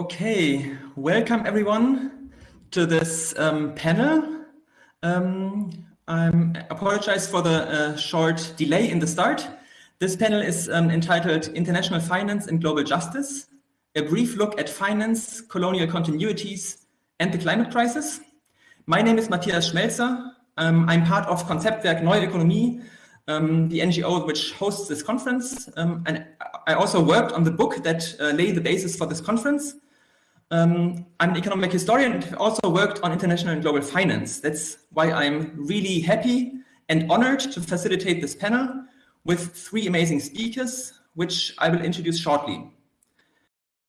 Okay, welcome everyone to this um, panel. Um, I apologize for the uh, short delay in the start. This panel is um, entitled International Finance and Global Justice, a brief look at finance, colonial continuities, and the climate crisis. My name is Matthias Schmelzer. Um, I'm part of Konzeptwerk Neue Ökonomie, um, the NGO which hosts this conference. Um, and I also worked on the book that uh, laid the basis for this conference. Um, I'm an economic historian and also worked on international and global finance. That's why I'm really happy and honored to facilitate this panel with three amazing speakers, which I will introduce shortly.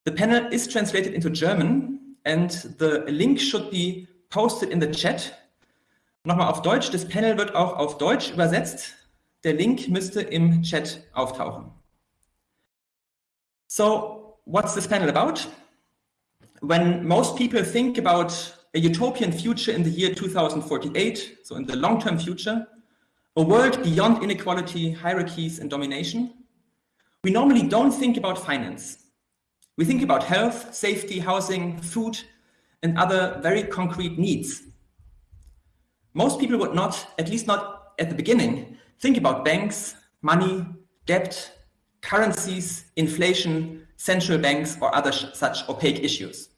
The panel is translated into German and the link should be posted in the chat. Nochmal auf Deutsch, das Panel wird auch auf Deutsch übersetzt. Der Link müsste im Chat auftauchen. So, what's this panel about? When most people think about a utopian future in the year 2048, so in the long-term future, a world beyond inequality, hierarchies, and domination, we normally don't think about finance. We think about health, safety, housing, food, and other very concrete needs. Most people would not, at least not at the beginning, think about banks, money, debt, currencies, inflation, central banks, or other such opaque issues.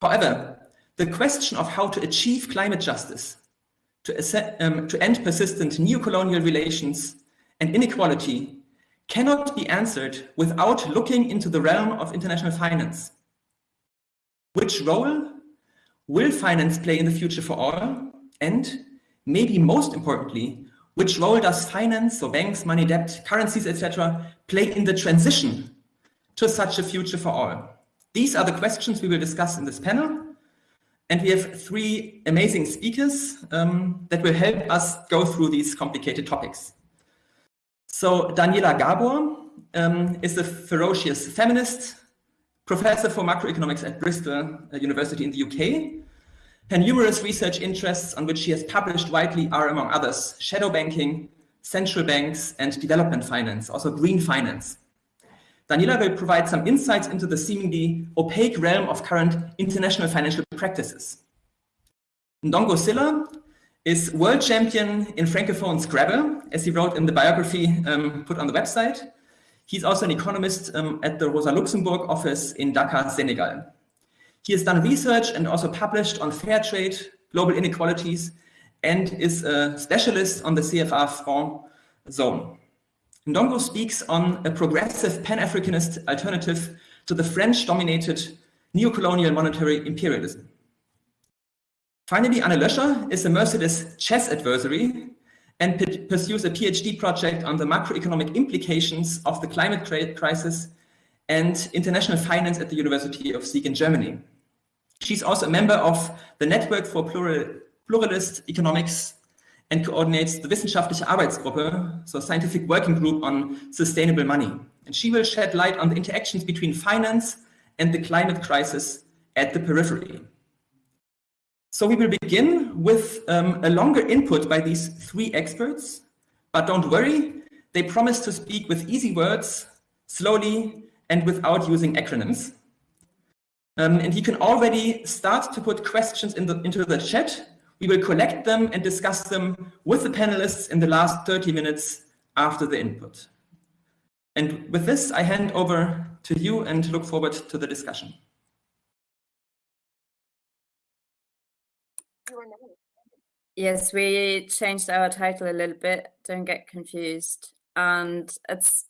However, the question of how to achieve climate justice, to, um, to end persistent neocolonial relations and inequality cannot be answered without looking into the realm of international finance. Which role will finance play in the future for all? And maybe most importantly, which role does finance, so banks, money, debt, currencies, etc., play in the transition to such a future for all? These are the questions we will discuss in this panel. And we have three amazing speakers um, that will help us go through these complicated topics. So Daniela Gabor um, is a ferocious feminist, professor for macroeconomics at Bristol uh, University in the UK. Her numerous research interests on which she has published widely are, among others, shadow banking, central banks, and development finance, also green finance. Daniela will provide some insights into the seemingly opaque realm of current international financial practices. Ndongo Sylla is world champion in Francophone Scrabble, as he wrote in the biography um, put on the website. He's also an economist um, at the Rosa Luxemburg office in Dakar, Senegal. He has done research and also published on fair trade, global inequalities, and is a specialist on the CFA franc zone. Ndongo speaks on a progressive Pan-Africanist alternative to the French-dominated neo-colonial monetary imperialism. Finally, Anne Löscher is a merciless chess adversary and pursues a PhD project on the macroeconomic implications of the climate crisis and international finance at the University of Siegen in Germany. She's also a member of the Network for Plural, Pluralist Economics and coordinates the Wissenschaftliche Arbeitsgruppe, so Scientific Working Group on Sustainable Money. And she will shed light on the interactions between finance and the climate crisis at the periphery. So we will begin with um, a longer input by these three experts, but don't worry, they promise to speak with easy words, slowly, and without using acronyms. Um, and you can already start to put questions in the, into the chat we will collect them and discuss them with the panelists in the last 30 minutes after the input. And with this, I hand over to you and look forward to the discussion. Yes, we changed our title a little bit. Don't get confused. And it's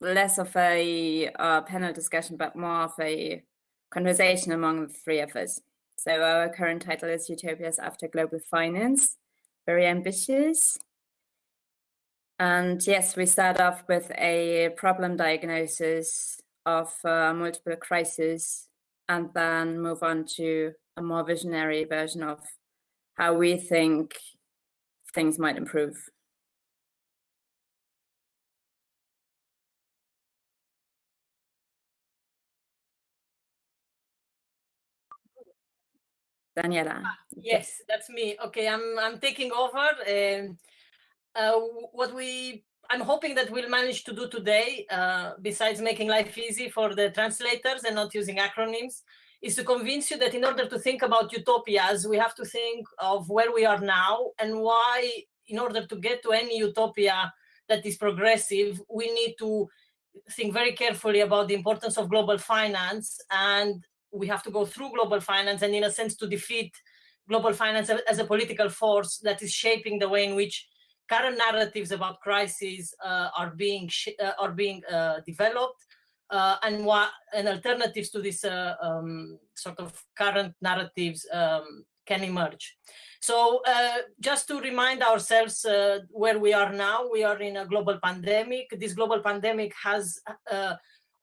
less of a uh, panel discussion, but more of a conversation among the three of us. So our current title is Utopias After Global Finance. Very ambitious. And yes, we start off with a problem diagnosis of uh, multiple crises and then move on to a more visionary version of how we think things might improve. Daniela. Ah, yes, that's me. Okay, I'm I'm taking over. Um, uh, what we I'm hoping that we'll manage to do today, uh, besides making life easy for the translators and not using acronyms, is to convince you that in order to think about utopias, we have to think of where we are now and why, in order to get to any utopia that is progressive, we need to think very carefully about the importance of global finance and we have to go through global finance and in a sense to defeat global finance as a political force that is shaping the way in which current narratives about crises uh, are being uh, are being uh, developed uh, and what and alternatives to this uh, um, sort of current narratives um, can emerge. So uh, just to remind ourselves where we are now, we are in a global pandemic. This global pandemic has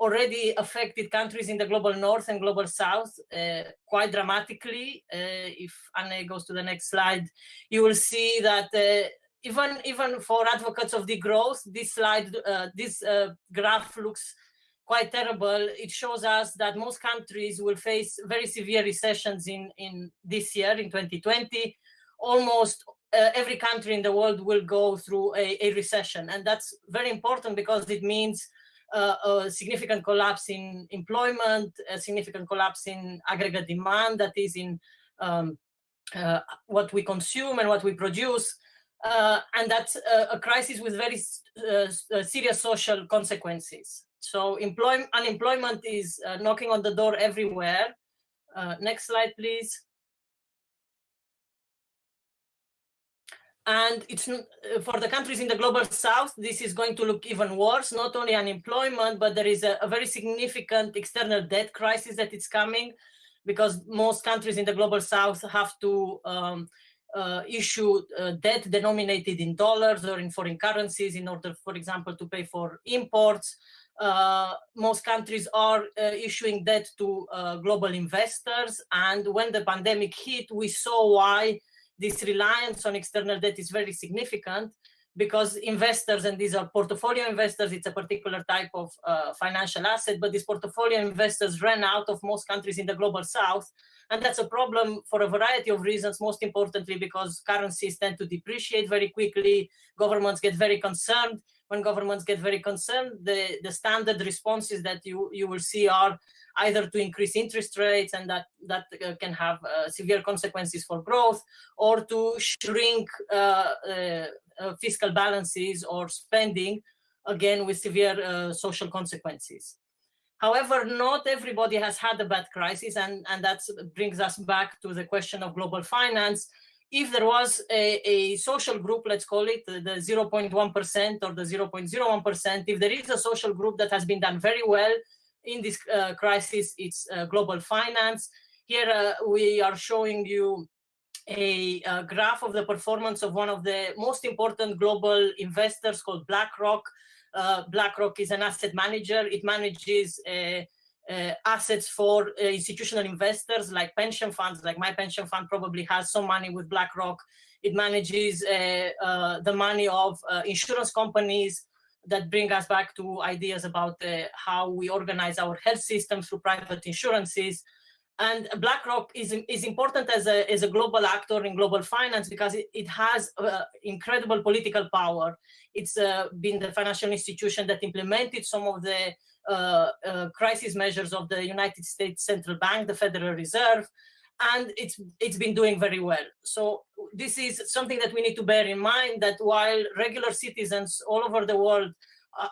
already affected countries in the global north and global south uh, quite dramatically. Uh, if Anne goes to the next slide, you will see that uh, even even for advocates of degrowth, this slide, uh, this uh, graph looks quite terrible. It shows us that most countries will face very severe recessions in in this year, in 2020. Almost uh, every country in the world will go through a, a recession, and that's very important because it means uh, a significant collapse in employment, a significant collapse in aggregate demand, that is in um, uh, what we consume and what we produce, uh, and that's a crisis with very uh, uh, serious social consequences. So unemployment is uh, knocking on the door everywhere. next slide, please. And it's for the countries in the global south, this is going to look even worse, not only unemployment, but there is a, a very significant external debt crisis that is coming because most countries in the global south have to um, uh, issue uh, debt denominated in dollars or in foreign currencies in order, for example, to pay for imports. Uh, most countries are uh, issuing debt to uh, global investors. And when the pandemic hit, we saw why this reliance on external debt is very significant because investors, and these are portfolio investors, it's a particular type of uh, financial asset, but these portfolio investors ran out of most countries in the global south. And that's a problem for a variety of reasons, most importantly, because currencies tend to depreciate very quickly. Governments get very concerned. When governments get very concerned, the, the standard responses that you, you will see are either to increase interest rates and that, that uh, can have uh, severe consequences for growth or to shrink uh, uh, uh fiscal balances or spending, again, with severe uh, social consequences. However, not everybody has had a bad crisis, and, and that brings us back to the question of global finance. If there was a, a social group, let's call it the 0.1% or the 0.01%, if there is a social group that has been done very well in this uh, crisis, it's uh, global finance. Here uh, we are showing you a, a, graph of the performance of one of the most important global investors called BlackRock. Uh, BlackRock is an asset manager. It manages uh, uh, assets for institutional investors like pension funds, like my pension fund probably has some money with BlackRock. It manages the money of insurance companies, that bring us back to ideas about uh, how we organize our health system through private insurances. And BlackRock is, is important as a, as a global actor in global finance because it, it has uh, incredible political power. It's uh, been the financial institution that implemented some of the uh, uh, crisis measures of the United States Central Bank, the Federal Reserve, and it's it's been doing very well. So this is something that we need to bear in mind that while regular citizens all over the world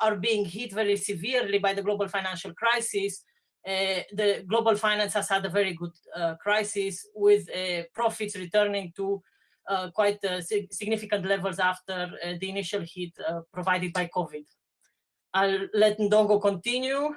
are being hit very severely by the global financial crisis, uh, the global finance has had a very good uh, crisis with uh, profits returning to uh, quite uh, significant levels after uh, the initial hit provided by COVID. I'll let Ndongo continue.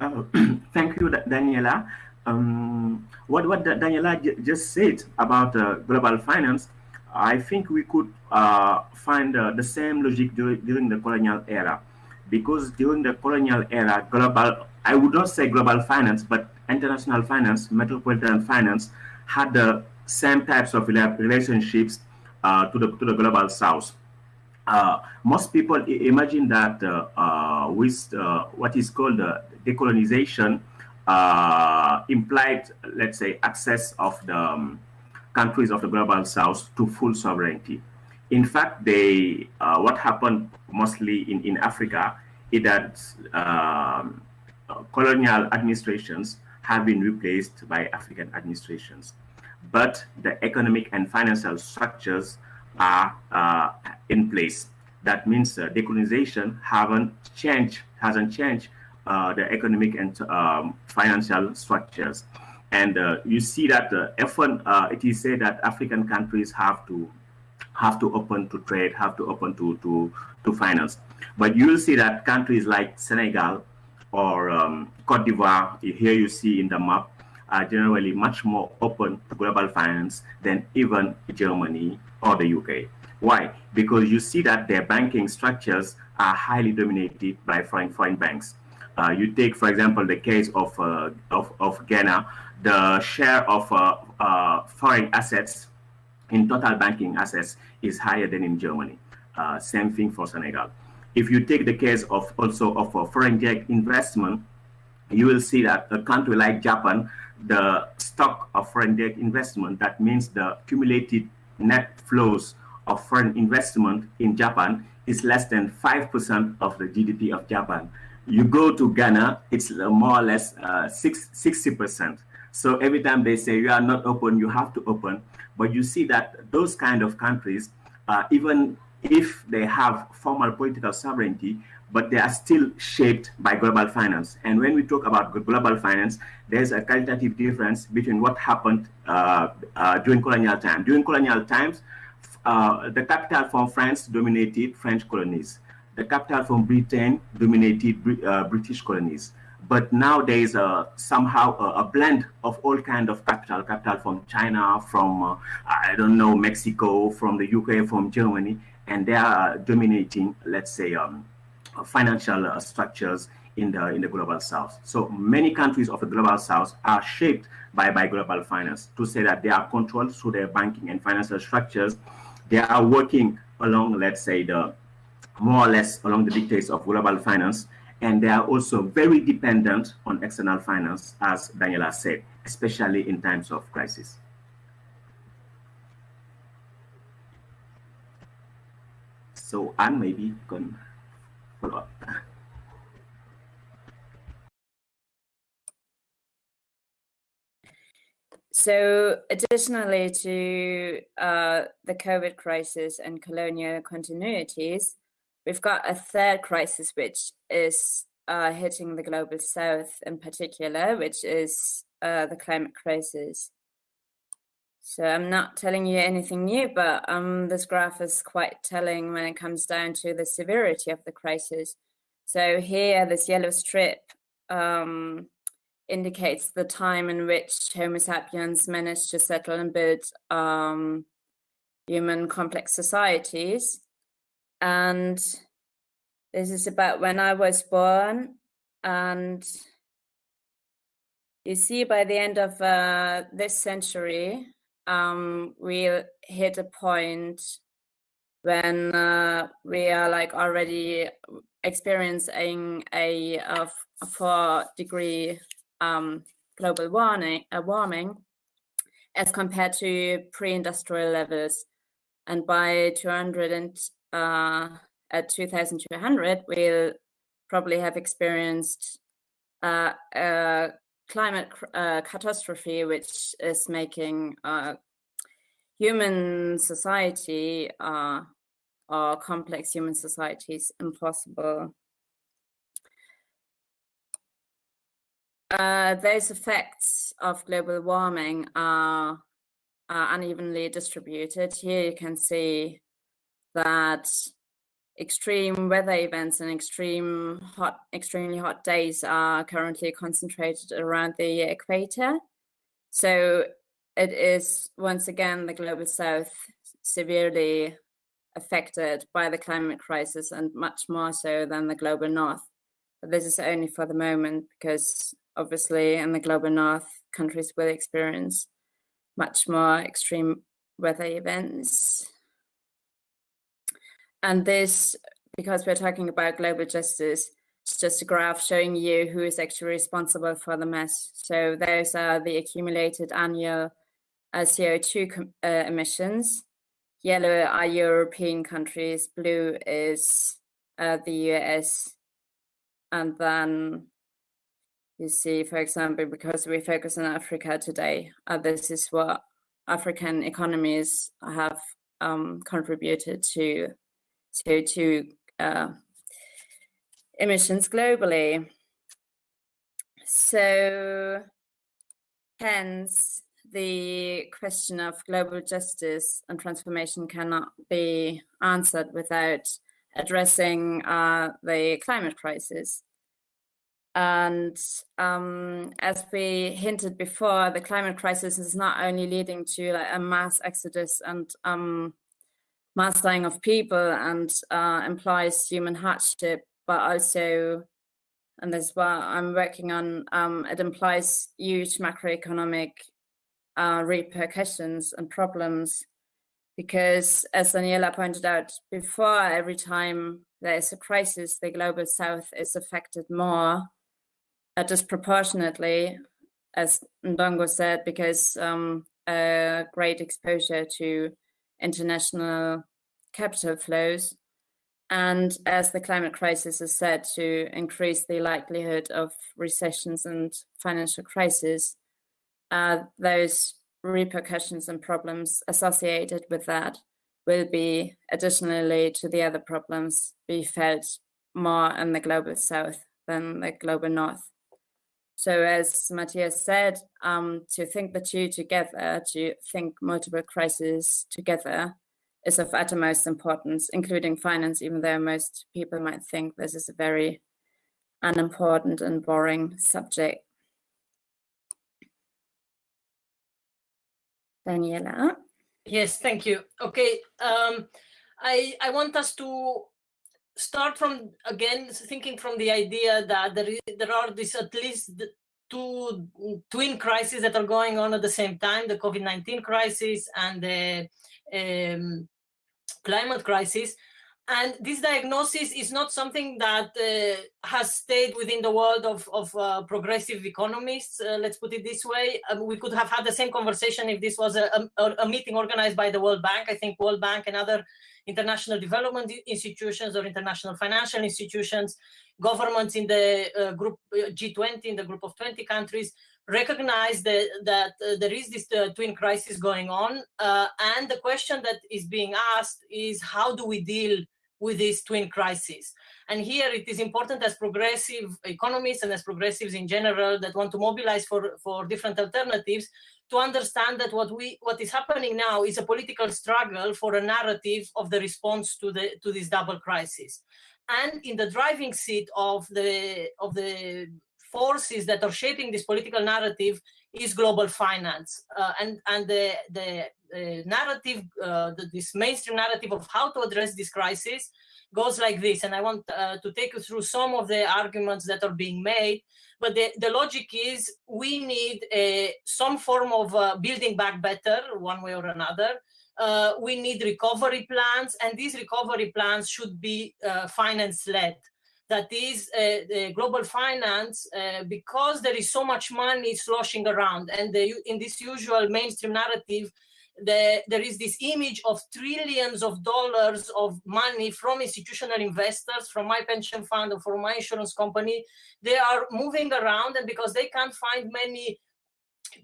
Uh, thank you, Daniela. Um, what what Daniela just said about uh, global finance, I think we could uh, find uh, the same logic during, during the colonial era, because during the colonial era, global I would not say global finance, but international finance, metropolitan finance, had the same types of relationships uh, to the to the global south. uh, most people imagine that uh, uh, with uh, what is called decolonization uh, implied, let's say, access of the um, countries of the global south to full sovereignty. In fact, they, uh, what happened mostly in, in Africa is that um, colonial administrations have been replaced by African administrations. But the economic and financial structures are uh, in place. That means uh, decolonization haven't changed, hasn't changed uh, the economic and um, financial structures. And uh, you see that uh, often uh, it is said that African countries have to have to open to trade, have to open to, to, to finance. But you'll see that countries like Senegal or um, Cote d'Ivoire, here you see in the map, are generally much more open to global finance than even Germany or the UK. Why? Because you see that their banking structures are highly dominated by foreign, foreign banks. Uh, you take, for example, the case of, uh, of, of, Ghana, the share of uh, uh foreign assets in total banking assets is higher than in Germany. Uh, same thing for Senegal. If you take the case of also of foreign direct investment, you will see that a country like Japan, the stock of foreign direct investment, that means the cumulated net flows of foreign investment in Japan is less than 5% of the GDP of Japan. You go to Ghana, it's more or less uh, 60%. So every time they say you are not open, you have to open. But you see that those kind of countries, uh, even if they have formal political sovereignty, but they are still shaped by global finance. And when we talk about global finance, there's a qualitative difference between what happened uh, uh, during colonial time. During colonial times, uh, the capital from France dominated French colonies. The capital from Britain dominated uh, British colonies. But now there is a, somehow a, a, blend of all kind of capital, capital from China, from, uh, I don't know, Mexico, from the UK, from Germany, and they are dominating, let's say, um, financial uh, structures in the in the global south. So many countries of the global south are shaped by, by global finance to say that they are controlled through their banking and financial structures. They are working along, let's say, the more or less along the dictates of global finance. And they are also very dependent on external finance, as Daniela said, especially in times of crisis. So Anne maybe can follow up. So additionally to uh, the COVID crisis and colonial continuities, we've got a third crisis which is uh, hitting the global south in particular, which is uh, the climate crisis. So I'm not telling you anything new, but um, this graph is quite telling when it comes down to the severity of the crisis. So here, this yellow strip um, indicates the time in which Homo sapiens managed to settle and build um, human complex societies. And this is about when I was born. And you see by the end of uh, this century, um, we hit a point when uh, we are like already experiencing a, a, four degree um, global warming, uh, warming as compared to pre-industrial levels. And by 200 and uh, at 2200, we'll probably have experienced uh, a climate uh, catastrophe, which is making uh, human society uh, or complex human societies impossible. Those effects of global warming are, are unevenly distributed. Here you can see that extreme weather events and extreme hot, extremely hot days are currently concentrated around the equator. So it is once again the global south severely affected by the climate crisis and much more so than the global north. But this is only for the moment because obviously in the global north, countries will experience much more extreme weather events. And this, because we're talking about global justice, it's just a graph showing you who is actually responsible for the mess. So those are the accumulated annual uh, CO2 uh, emissions. Yellow are European countries, blue is uh, the US, and then you see, for example, because we focus on Africa today, uh, this is what African economies have um, contributed to CO2 uh, emissions globally. So hence the question of global justice and transformation cannot be answered without addressing uh, the climate crisis. And um, as we hinted before, the climate crisis is not only leading to like, a mass exodus and um, mass dying of people and uh, implies human hardship, but also, and this is what I'm working on, um, it implies huge macroeconomic uh, repercussions and problems. Because as Daniela pointed out before, every time there is a crisis, the global south is affected more uh, disproportionately, as Ndongo said, because um, a great exposure to international capital flows. And as the climate crisis is said to increase the likelihood of recessions and financial crisis, uh, those repercussions and problems associated with that will be additionally to the other problems be felt more in the global south than the global north. So as Matthias said, um, to think the two together, to think multiple crises together is of utmost importance, including finance, even though most people might think this is a very unimportant and boring subject. Daniela. Yes, thank you. Okay, um, I, I want us to start from again thinking from the idea that there is, there are these at least two twin crises that are going on at the same time: the COVID-19 crisis and the um, climate crisis. And this diagnosis is not something that uh, has stayed within the world of, of uh, progressive economists, uh, let's put it this way. Um, we could have had the same conversation if this was a, a, a, meeting organized by the World Bank. I think World Bank and other international development institutions or international financial institutions, governments in the uh, group uh, G20, in the group of 20 countries, recognize that, that uh, there is this twin crisis going on. And the question that is being asked is how do we deal with this twin crisis. And here it is important as progressive economists and as progressives in general that want to mobilize for, for different alternatives to understand that what we what is happening now is a political struggle for a narrative of the response to the to this double crisis. And in the driving seat of the of the forces that are shaping this political narrative is global finance. Uh, and and the the uh, narrative uh, the, this mainstream narrative of how to address this crisis goes like this. And i want uh, to take you through some of the arguments that are being made. But the, the logic is we need a, some form of uh, building back better one way or another. Uh, we need recovery plans and these recovery plans should be finance led that is uh, global finance uh, because there is so much money sloshing around and the, in this usual mainstream narrative the, there is this image of trillions of dollars of money from institutional investors, from my pension fund or from my insurance company. They are moving around and because they can't find many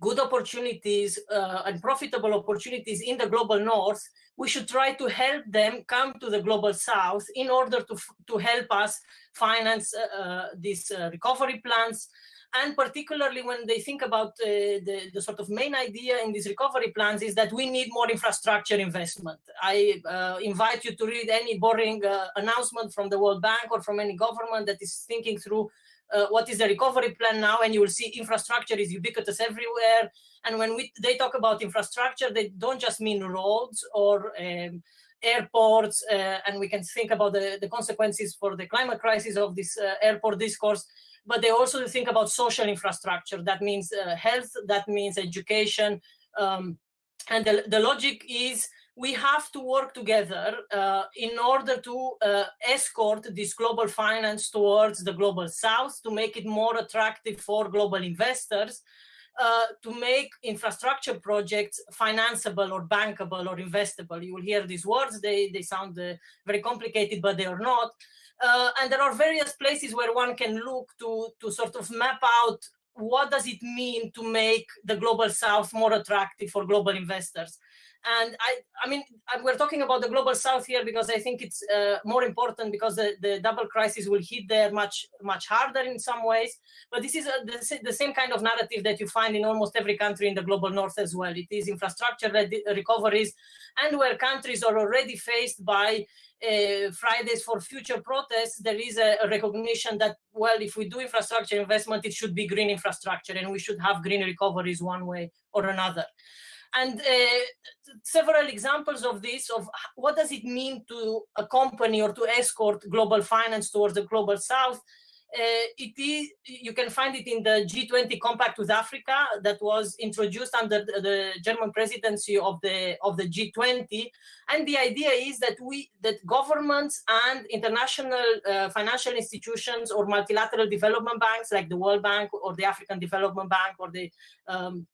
good opportunities uh, and profitable opportunities in the global north, we should try to help them come to the global south in order to, to help us finance uh, uh these uh, recovery plans. And particularly when they think about uh, the, the sort of main idea in these recovery plans is that we need more infrastructure investment. I uh, invite you to read any boring announcement from the World Bank or from any government that is thinking through uh, what is the recovery plan now and you will see infrastructure is ubiquitous everywhere. And when we they talk about infrastructure they don't just mean roads or um, airports uh, and we can think about the, the consequences for the climate crisis of this uh, airport discourse but they also think about social infrastructure. That means uh, health that means education um, and the, the logic is we have to work together uh, in order to uh, escort this global finance towards the global south to make it more attractive for global investors uh, to make infrastructure projects financeable or bankable or investable. You will hear these words, they, they sound uh, very complicated, but they are not. Uh, and there are various places where one can look to, to sort of map out what does it mean to make the global south more attractive for global investors. And I, I mean, we're talking about the global south here because I think it's uh, more important because the, the double crisis will hit there much, much harder in some ways. But this is a, the, the, same kind of narrative that you find in almost every country in the global north as well. It is infrastructure recoveries and where countries are already faced by uh, Fridays for Future protests, there is a, a, recognition that, well, if we do infrastructure investment, it should be green infrastructure and we should have green recoveries one way or another. And uh, several examples of this, of what does it mean to accompany or to escort global finance towards the global south, uh, it is you can find it in the G20 compact with Africa that was introduced under the, the, German presidency of the of the G20 and the idea is that we that governments and international uh, financial institutions or multilateral development banks like the World Bank or the African Development Bank or the um,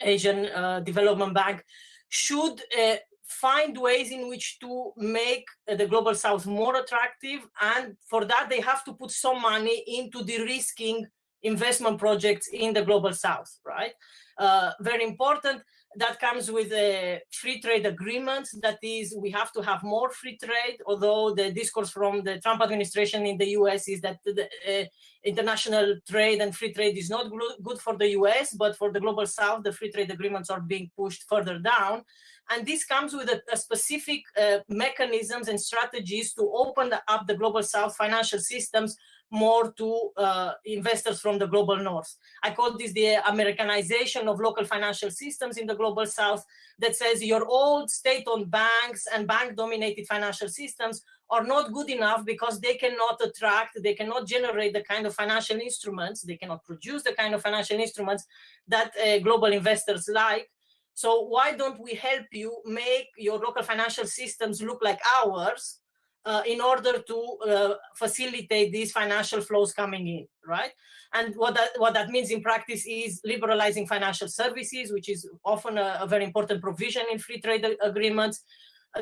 Asian uh, Development Bank should uh, find ways in which to make uh, the global south more attractive. And for that they have to put some money into de-risking investment projects in the global south right? Uh, very important that comes with a free trade agreement. That is, we have to have more free trade, although the discourse from the Trump administration in the US is that the uh, international trade and free trade is not good for the US, but for the global south, the free trade agreements are being pushed further down. And this comes with a, a specific uh, mechanisms and strategies to open up the global south financial systems more to uh, investors from the global north. I call this the Americanization of local financial systems in the global south that says your old state-owned banks and bank-dominated financial systems are not good enough because they cannot attract, they cannot generate the kind of financial instruments, they cannot produce the kind of financial instruments that uh, global investors like. So why don't we help you make your local financial systems look like ours uh, in order to uh, facilitate these financial flows coming in, right? And what that, what that means in practice is liberalizing financial services, which is often a, a very important provision in free trade agreements,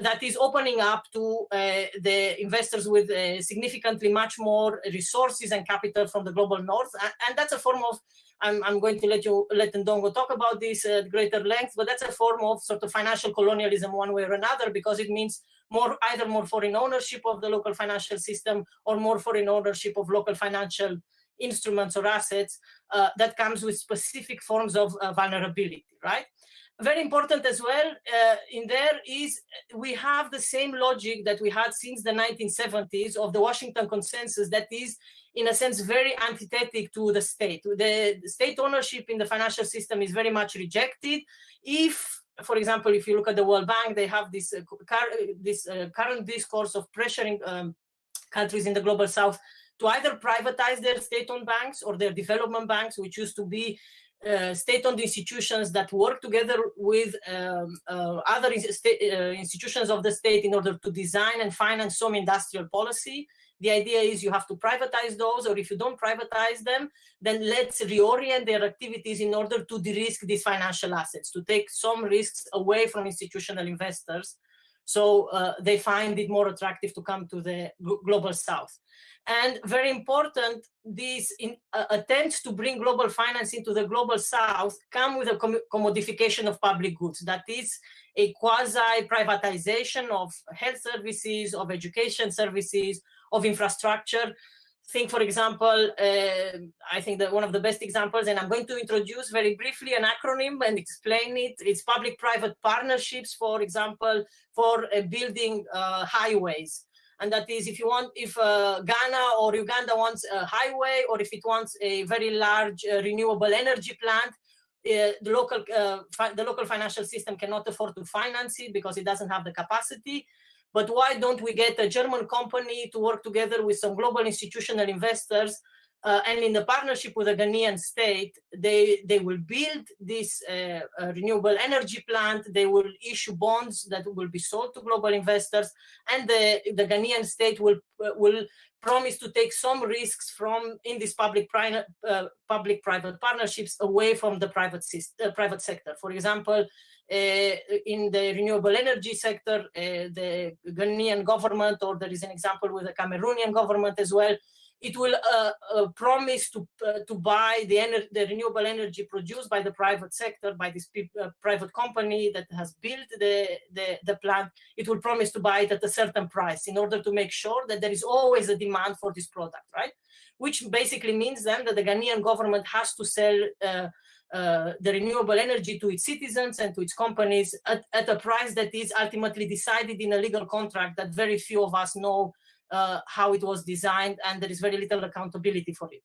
that is opening up to uh, the investors with uh, significantly much more resources and capital from the global north. And, and that's a form of, I'm, I'm, going to let you, let Ndongo talk about this at greater length, but that's a form of sort of financial colonialism one way or another, because it means more either more foreign ownership of the local financial system or more foreign ownership of local financial instruments or assets uh, that comes with specific forms of uh, vulnerability, right? Very important as well uh, in there is we have the same logic that we had since the 1970s of the Washington Consensus that is in a sense very antithetic to the state. The, the state ownership in the financial system is very much rejected. If for example, if you look at the World Bank, they have this, uh, this uh, current discourse of pressuring um, countries in the global south to either privatize their state-owned banks or their development banks, which used to be uh, state-owned institutions that work together with um, uh, other uh, institutions of the state in order to design and finance some industrial policy. The idea is you have to privatize those, or if you don't privatize them, then let's reorient their activities in order to de-risk these financial assets, to take some risks away from institutional investors. So uh, they find it more attractive to come to the global south. And very important, these in, uh, attempts to bring global finance into the global south come with a com commodification of public goods. That is a quasi-privatization of health services, of education services, of infrastructure. Think, for example, uh, I think that one of the best examples, and I'm going to introduce very briefly an acronym and explain it. It's public-private partnerships, for example, for uh, building uh, highways. And that is if you want, if uh, Ghana or Uganda wants a highway, or if it wants a very large uh, renewable energy plant, uh, the local uh, the local financial system cannot afford to finance it because it doesn't have the capacity. But why don't we get a German company to work together with some global institutional investors uh, and in the partnership with the Ghanaian state, they, they will build this uh, renewable energy plant, they will issue bonds that will be sold to global investors, and the, the Ghanaian state will, uh, will promise to take some risks from in these public private public private partnerships away from the private uh, private sector. For example, in the renewable energy sector, uh, the Ghanaian government, or there is an example with the Cameroonian government as well, it will uh, uh, promise to uh, to buy the, the renewable energy produced by the private sector, by this uh, private company that has built the, the, the plant. It will promise to buy it at a certain price in order to make sure that there is always a demand for this product, right? Which basically means then that the Ghanaian government has to sell uh, the renewable energy to its citizens and to its companies at, at a price that is ultimately decided in a legal contract that very few of us know uh, how it was designed, and there is very little accountability for it.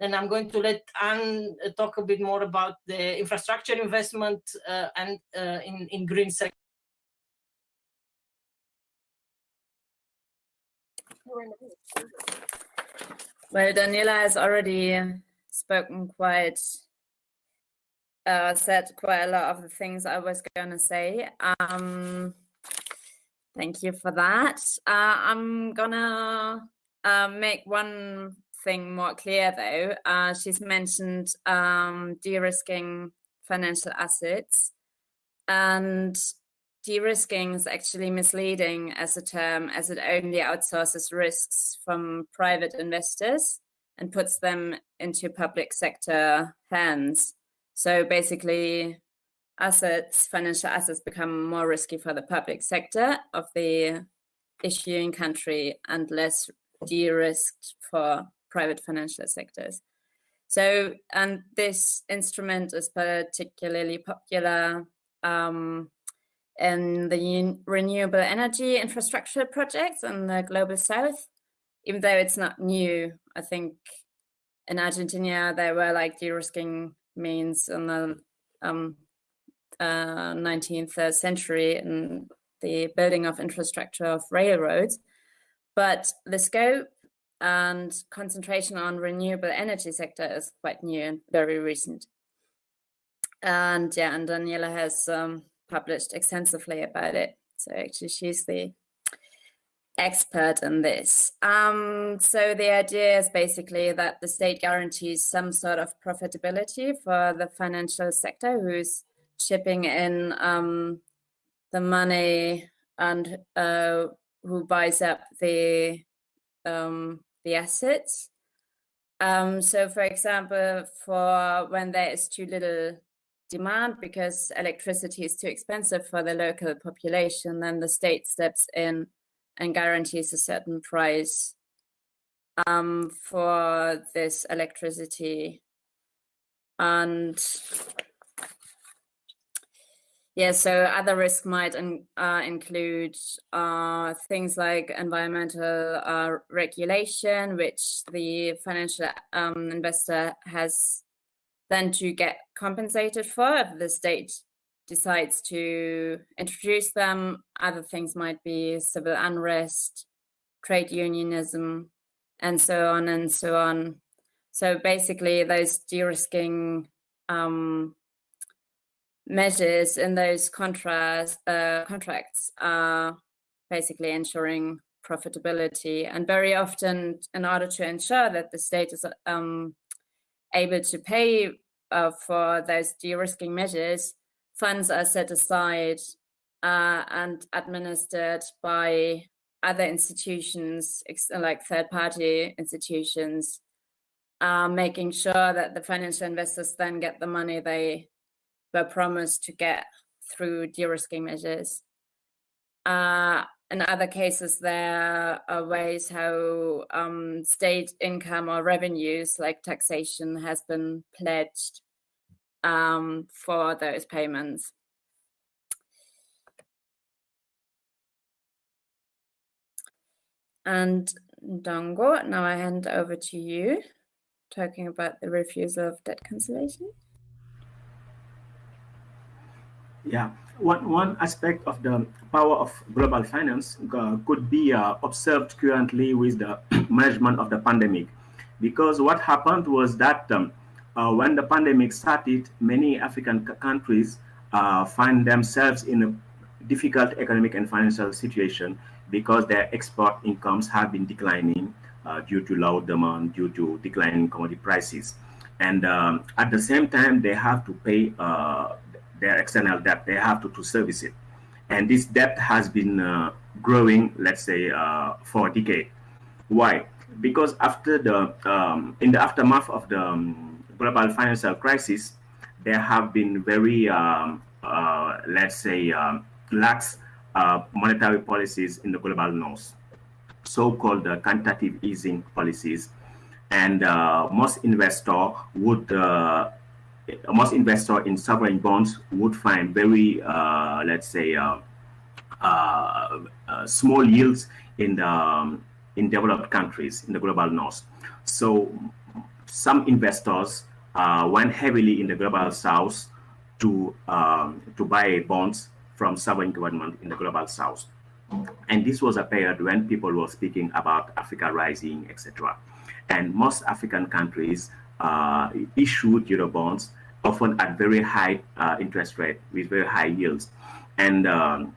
And I'm going to let Anne uh, talk a bit more about the infrastructure investment uh, and uh, in, in green sector. Well, Daniela has already spoken quite, uh, said quite a lot of the things I was going to say. Um, Thank you for that. Uh, I'm gonna uh, make one thing more clear though. Uh, she's mentioned um, de-risking financial assets and de-risking is actually misleading as a term as it only outsources risks from private investors and puts them into public sector hands. So basically assets, financial assets become more risky for the public sector of the issuing country and less de-risked for private financial sectors. So, and this instrument is particularly popular um, in the renewable energy infrastructure projects in the global south, even though it's not new. I think in Argentina, there were like de-risking means in the um, 19th uh, century in the building of infrastructure of railroads. But the scope and concentration on renewable energy sector is quite new and very recent. And yeah, and Daniela has um, published extensively about it. So actually she's the expert in this. Um, so the idea is basically that the state guarantees some sort of profitability for the financial sector who's chipping in um, the money and uh, who buys up the um, the assets. Um, so, for example, for when there is too little demand because electricity is too expensive for the local population, then the state steps in and guarantees a certain price um, for this electricity. And yeah, so other risks might in, uh, include uh, things like environmental uh, regulation, which the financial um, investor has then to get compensated for if the state decides to introduce them. Other things might be civil unrest, trade unionism, and so on and so on. So basically, those de-risking um, measures in those contrast, uh, contracts are basically ensuring profitability. And very often, in order to ensure that the state is um, able to pay uh, for those de-risking measures, funds are set aside uh, and administered by other institutions, like third-party institutions, uh, making sure that the financial investors then get the money they were promised to get through de-risking measures. Uh, in other cases, there are ways how um, state income or revenues like taxation has been pledged um, for those payments. And Ndongo, now I hand over to you, talking about the refusal of debt cancellation. Yeah, one, one aspect of the power of global finance uh, could be uh, observed currently with the management of the pandemic. because what happened was that um, uh, when the pandemic started, many African countries uh, find themselves in a difficult economic and financial situation because their export incomes have been declining uh, due to low demand, due to declining commodity prices. And um, at the same time, they have to pay uh, their external debt, they have to, to service it. And this debt has been uh, growing, let's say, uh, for a decade. Why? Because after the, um, in the aftermath of the um, global financial crisis, there have been very, um, uh, let's say, um, lax uh, monetary policies in the global north, so-called uh, quantitative easing policies. And uh, most investor would, uh, most investor in sovereign bonds would find very, uh, let's say, small yields in the um, in developed countries in the global north. So some investors went heavily in the global south to um, to buy bonds from sovereign government in the global south. And this was a period when people were speaking about Africa rising, etc. And most African countries uh, issued Eurobonds, often at very high uh, interest rate with very high yields. And um,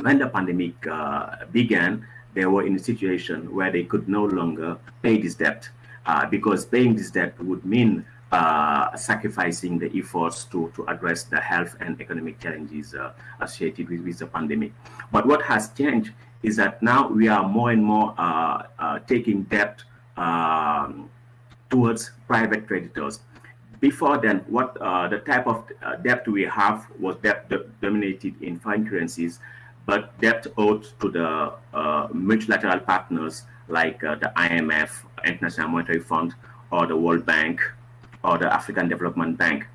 when the pandemic uh, began, they were in a situation where they could no longer pay this debt uh, because paying this debt would mean uh, sacrificing the efforts to, to address the health and economic challenges uh, associated with, with the pandemic. But what has changed is that now we are more and more uh, uh taking debt um, towards private creditors. Before then, what uh, the type of uh, debt we have was debt dominated in foreign currencies, but debt owed to the multilateral partners like the IMF, International Monetary Fund, or the World Bank, or the African Development Bank.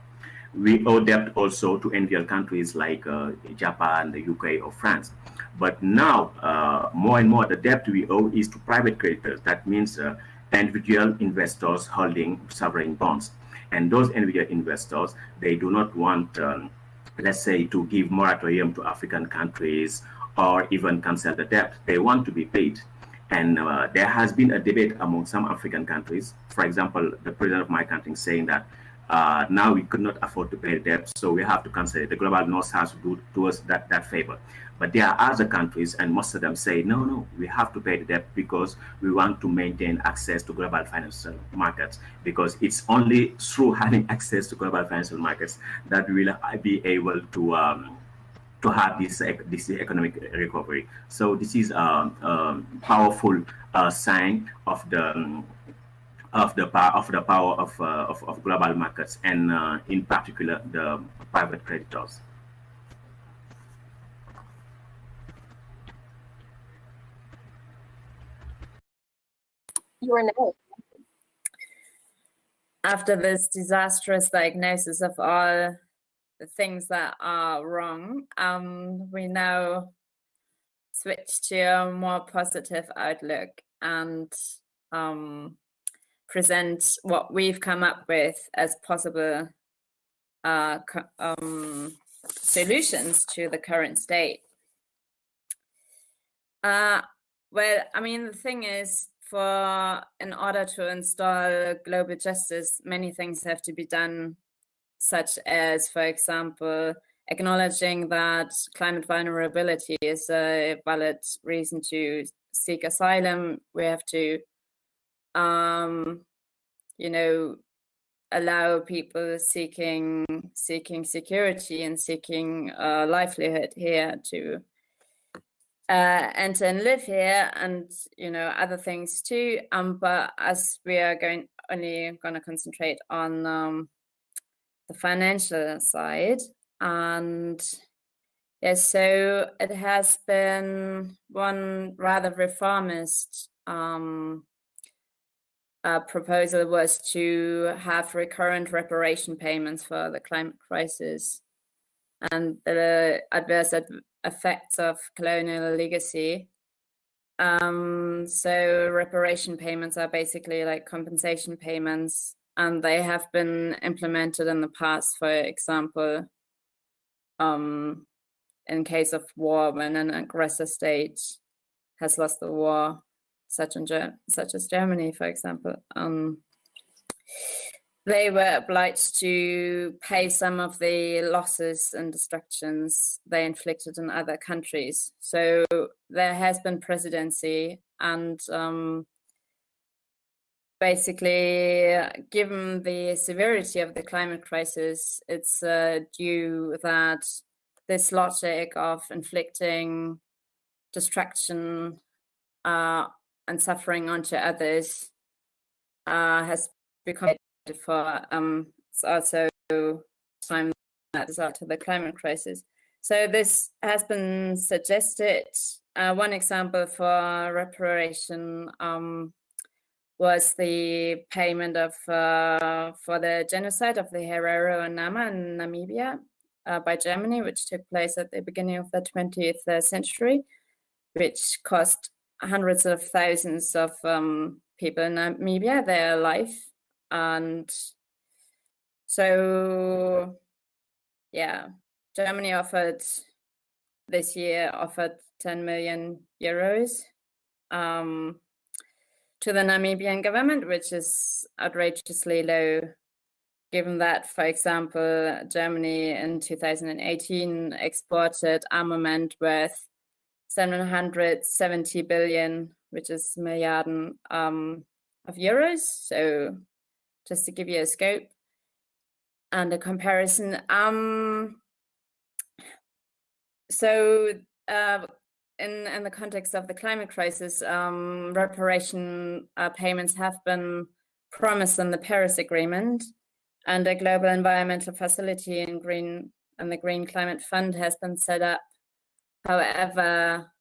We owe debt also to NVL countries like uh, Japan, the UK, or France. But now, uh, more and more, the debt we owe is to private creditors. That means uh, individual investors holding sovereign bonds. And those individual investors, they do not want, um, let's say, to give moratorium to African countries or even cancel the debt. They want to be paid. And uh, there has been a debate among some African countries. For example, the president of my country saying that uh, now we could not afford to pay the debt, so we have to cancel it. The global north has to do us that, that favor. But there are other countries, and most of them say, no, no, we have to pay the debt because we want to maintain access to global financial markets, because it's only through having access to global financial markets that we will be able to um, to have this this economic recovery. So this is a, a powerful uh, sign of the um, of the power of the power of, uh, of, of global markets and uh, in particular the private creditors. You are next. After this disastrous diagnosis of all the things that are wrong, um, we now switch to a more positive outlook and um, present what we've come up with as possible uh, um, solutions to the current state. Uh, well, I mean, the thing is, for in order to install global justice, many things have to be done such as, for example, acknowledging that climate vulnerability is a valid reason to seek asylum. We have to, um, you know, allow people seeking seeking security and seeking a livelihood here to uh, enter and live here, and you know other things too. Um, but as we are going only going to concentrate on um, the financial side. And yes, so it has been one rather reformist um, uh, proposal was to have recurrent reparation payments for the climate crisis and the adverse effects of colonial legacy. Um, so reparation payments are basically like compensation payments and they have been implemented in the past, for example, um, in case of war, when an aggressor state has lost the war, such, such as Germany, for example. Um, they were obliged to pay some of the losses and destructions they inflicted in other countries. So there has been presidency and um, basically, given the severity of the climate crisis, it's uh, due that this logic of inflicting destruction uh, and suffering onto others uh, has become for um, it's also time that is of the climate crisis. So this has been suggested. Uh, one example for reparation um, was the payment of uh, for the genocide of the Herero and Nama in Namibia uh, by Germany, which took place at the beginning of the 20th uh, century, which cost hundreds of thousands of um, people in Namibia their life. And so, yeah, Germany offered this year offered 10 million euros um, to the Namibian government, which is outrageously low, given that, for example, Germany in 2018 exported armament worth 770 billion, which is milliarden um, of euros. So just to give you a scope and a comparison. Um, so uh, in, in the context of the climate crisis, um, reparation uh, payments have been promised in the Paris Agreement, and a global environmental facility in green and the Green Climate Fund has been set up. However,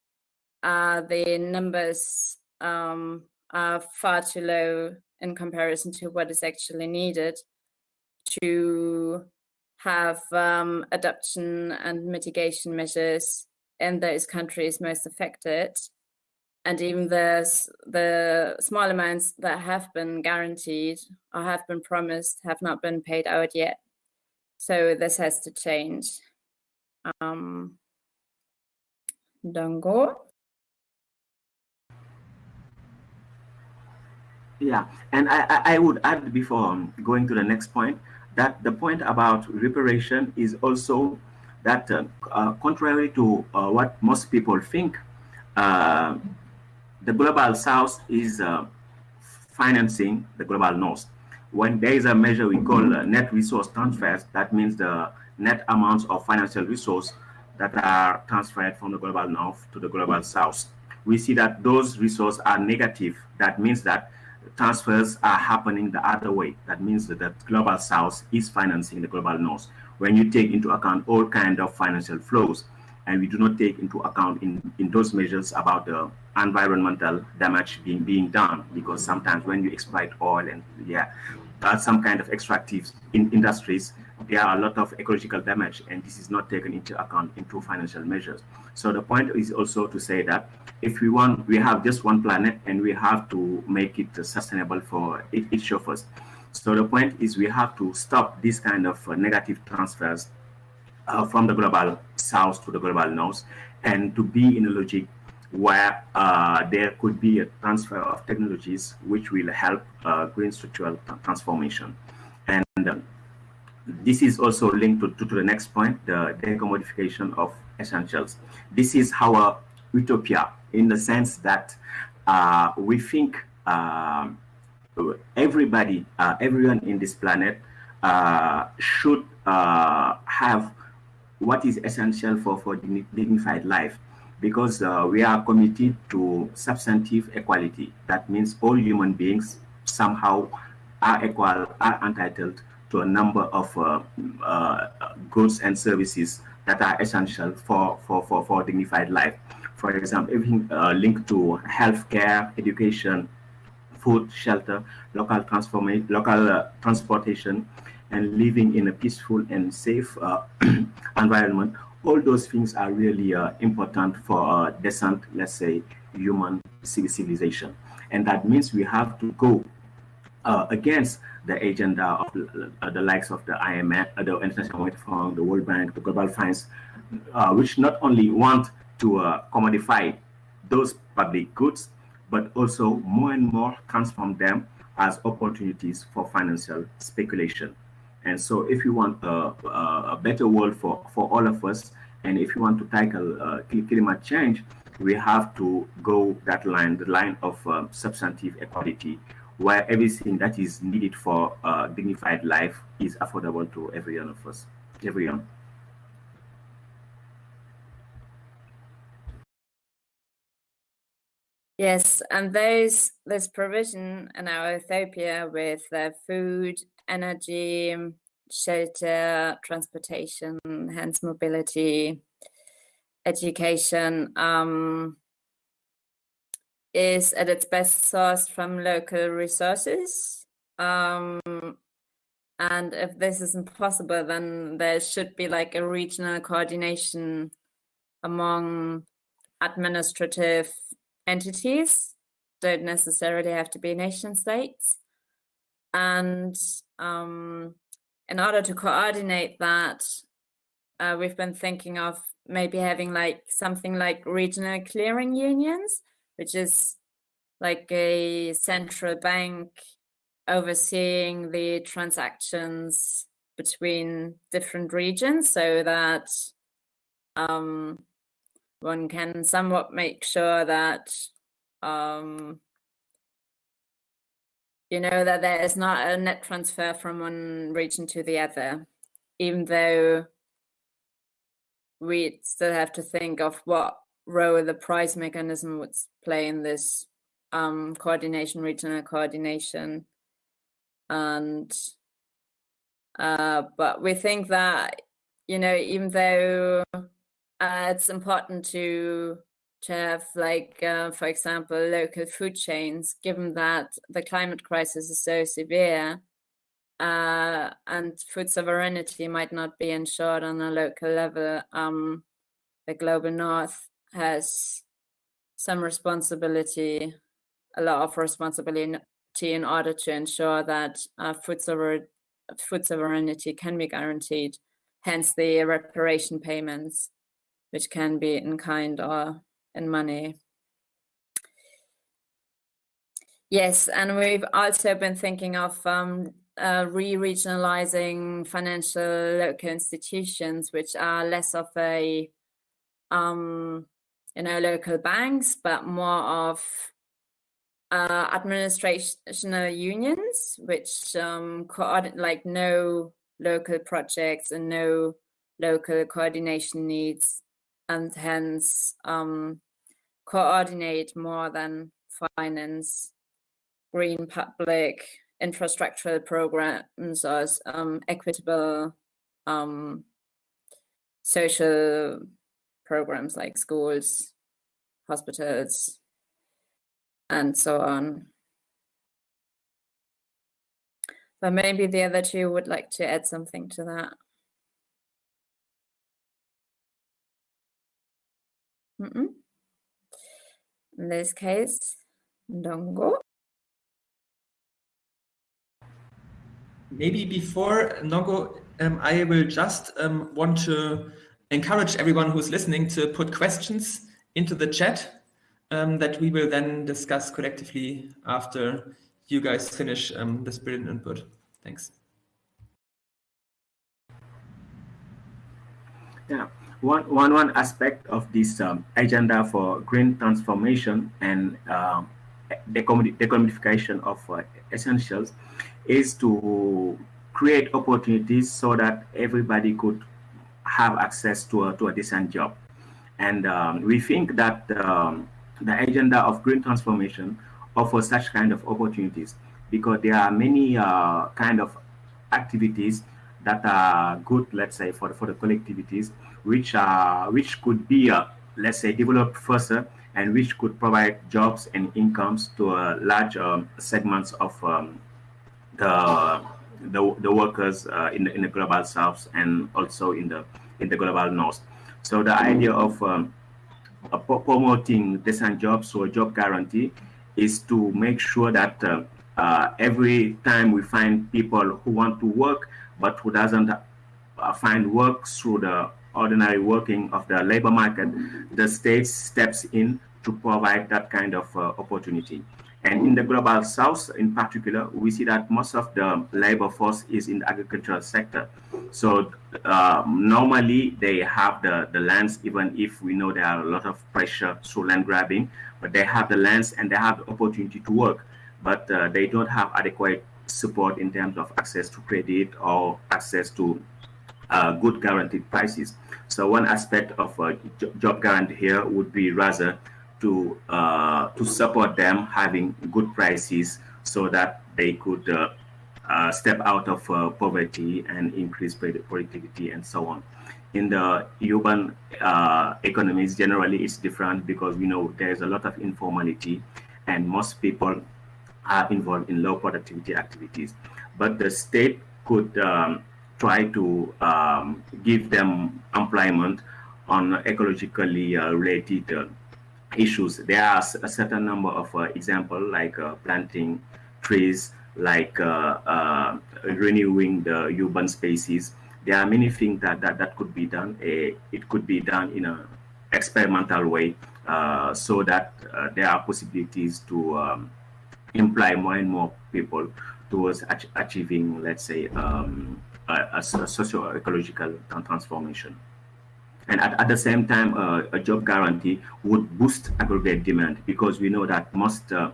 uh, the numbers um, are far too low in comparison to what is actually needed to have um, adoption and mitigation measures in those countries most affected. And even the, the small amounts that have been guaranteed or have been promised have not been paid out yet. So this has to change. Um, Ndongo. Yeah, and I, I would add before going to the next point that the point about reparation is also that uh, uh, contrary to uh, what most people think, the global south is financing the global north. When there is a measure we call net resource transfers, that means the net amounts of financial resource that are transferred from the global north to the global south. We see that those resources are negative. That means that transfers are happening the other way. That means that the global south is financing the global north. When you take into account all kind of financial flows, and we do not take into account in, in those measures about the environmental damage being being done, because sometimes when you exploit oil and yeah, uh, some kind of extractive in industries, there are a lot of ecological damage, and this is not taken into account into financial measures. So the point is also to say that if we want, we have just one planet, and we have to make it sustainable for each of us. So the point is we have to stop this kind of uh, negative transfers uh, from the global south to the global north, and to be in a logic where uh, there could be a transfer of technologies which will help uh, green structural transformation. And um, this is also linked to, to, to, the next point, the decommodification of essentials. This is our utopia in the sense that uh, we think uh, everybody, uh, everyone in this planet uh, should uh, have what is essential for, for dignified life because uh, we are committed to substantive equality. That means all human beings somehow are equal, are entitled to a number of uh, uh, goods and services that are essential for, for, for, for dignified life. For example, everything linked to healthcare, education, food, shelter, local local uh, transportation, and living in a peaceful and safe uh, environment. All those things are really uh, important for a decent, let's say, human civilization. And that means we have to go uh, against the agenda of uh, the likes of the IMF, uh, the International Monetary Fund, the World Bank, the Global Funds, uh, which not only want to uh, commodify those public goods, but also more and more transform them as opportunities for financial speculation. And so if you want a, a better world for, for all of us, and if you want to tackle uh, climate change, we have to go that line, the line of um, substantive equality, where everything that is needed for uh, dignified life is affordable to every one of us, everyone. Yes, and those this provision in our utopia with uh, food, energy, shelter, transportation, hence mobility, education um, is at its best sourced from local resources. Um, and if this isn't possible, then there should be like a regional coordination among administrative entities don't necessarily have to be nation states. And um, in order to coordinate that uh, we've been thinking of maybe having like something like regional clearing unions which is like a central bank overseeing the transactions between different regions so that um, one can somewhat make sure that um, you know that there is not a net transfer from one region to the other, even though we still have to think of what role the price mechanism would play in this um, coordination, regional coordination. And uh, but we think that, you know, even though uh, it's important to to have like uh, for example local food chains given that the climate crisis is so severe uh, and food sovereignty might not be ensured on a local level um, the global north has some responsibility a lot of responsibility in order to ensure that uh, food, sover food sovereignty can be guaranteed hence the reparation payments which can be in kind or in money. Yes, and we've also been thinking of um, uh, re-regionalizing financial local institutions, which are less of a, um, you know, local banks, but more of uh, administrational unions, which um, like no local projects and no local coordination needs and hence um, coordinate more than finance green public infrastructural programs or um, equitable um, social programs like schools, hospitals, and so on. But maybe the other two would like to add something to that. Mm -mm. In this case, Ndongo. Maybe before Ndongo, um, I will just um, want to encourage everyone who's listening to put questions into the chat um, that we will then discuss collectively after you guys finish um, this brilliant input. Thanks. Yeah, one, one, one aspect of this um, agenda for green transformation and uh, decommodification of uh, essentials is to create opportunities so that everybody could have access to a, to a decent job. And um, we think that um, the agenda of green transformation offers such kind of opportunities because there are many uh, kind of activities that are good, let's say, for, for the collectivities which are which could be uh, let's say developed further and which could provide jobs and incomes to a large um, segments of um, the, the, the workers uh, in the in the global south and also in the in the global north. So the idea of um, uh, promoting decent jobs or job guarantee is to make sure that uh, uh, every time we find people who want to work but who doesn't uh, find work through the ordinary working of the labor market, the state steps in to provide that kind of uh, opportunity. And in the global south, in particular, we see that most of the labor force is in the agricultural sector. So uh, normally they have the, the lands, even if we know there are a lot of pressure through land grabbing, but they have the lands and they have the opportunity to work, but uh, they don't have adequate support in terms of access to credit or access to uh, good guaranteed prices. So one aspect of a job guarantee here would be rather to uh, to support them having good prices so that they could uh, uh, step out of uh, poverty and increase productivity and so on. In the urban uh, economies, generally it's different because we know there's a lot of informality and most people are involved in low productivity activities. But the state could um, try to um, give them employment on ecologically uh, related uh, issues. There are a certain number of uh, examples like uh, planting trees, like uh, uh, renewing the urban spaces. There are many things that, that, that could be done. it could be done in an experimental way so that there are possibilities to um, imply more and more people towards ach achieving, let's say, um, a, a socio-ecological transformation. And at, at the same time, uh, a job guarantee would boost aggregate demand because we know that most uh,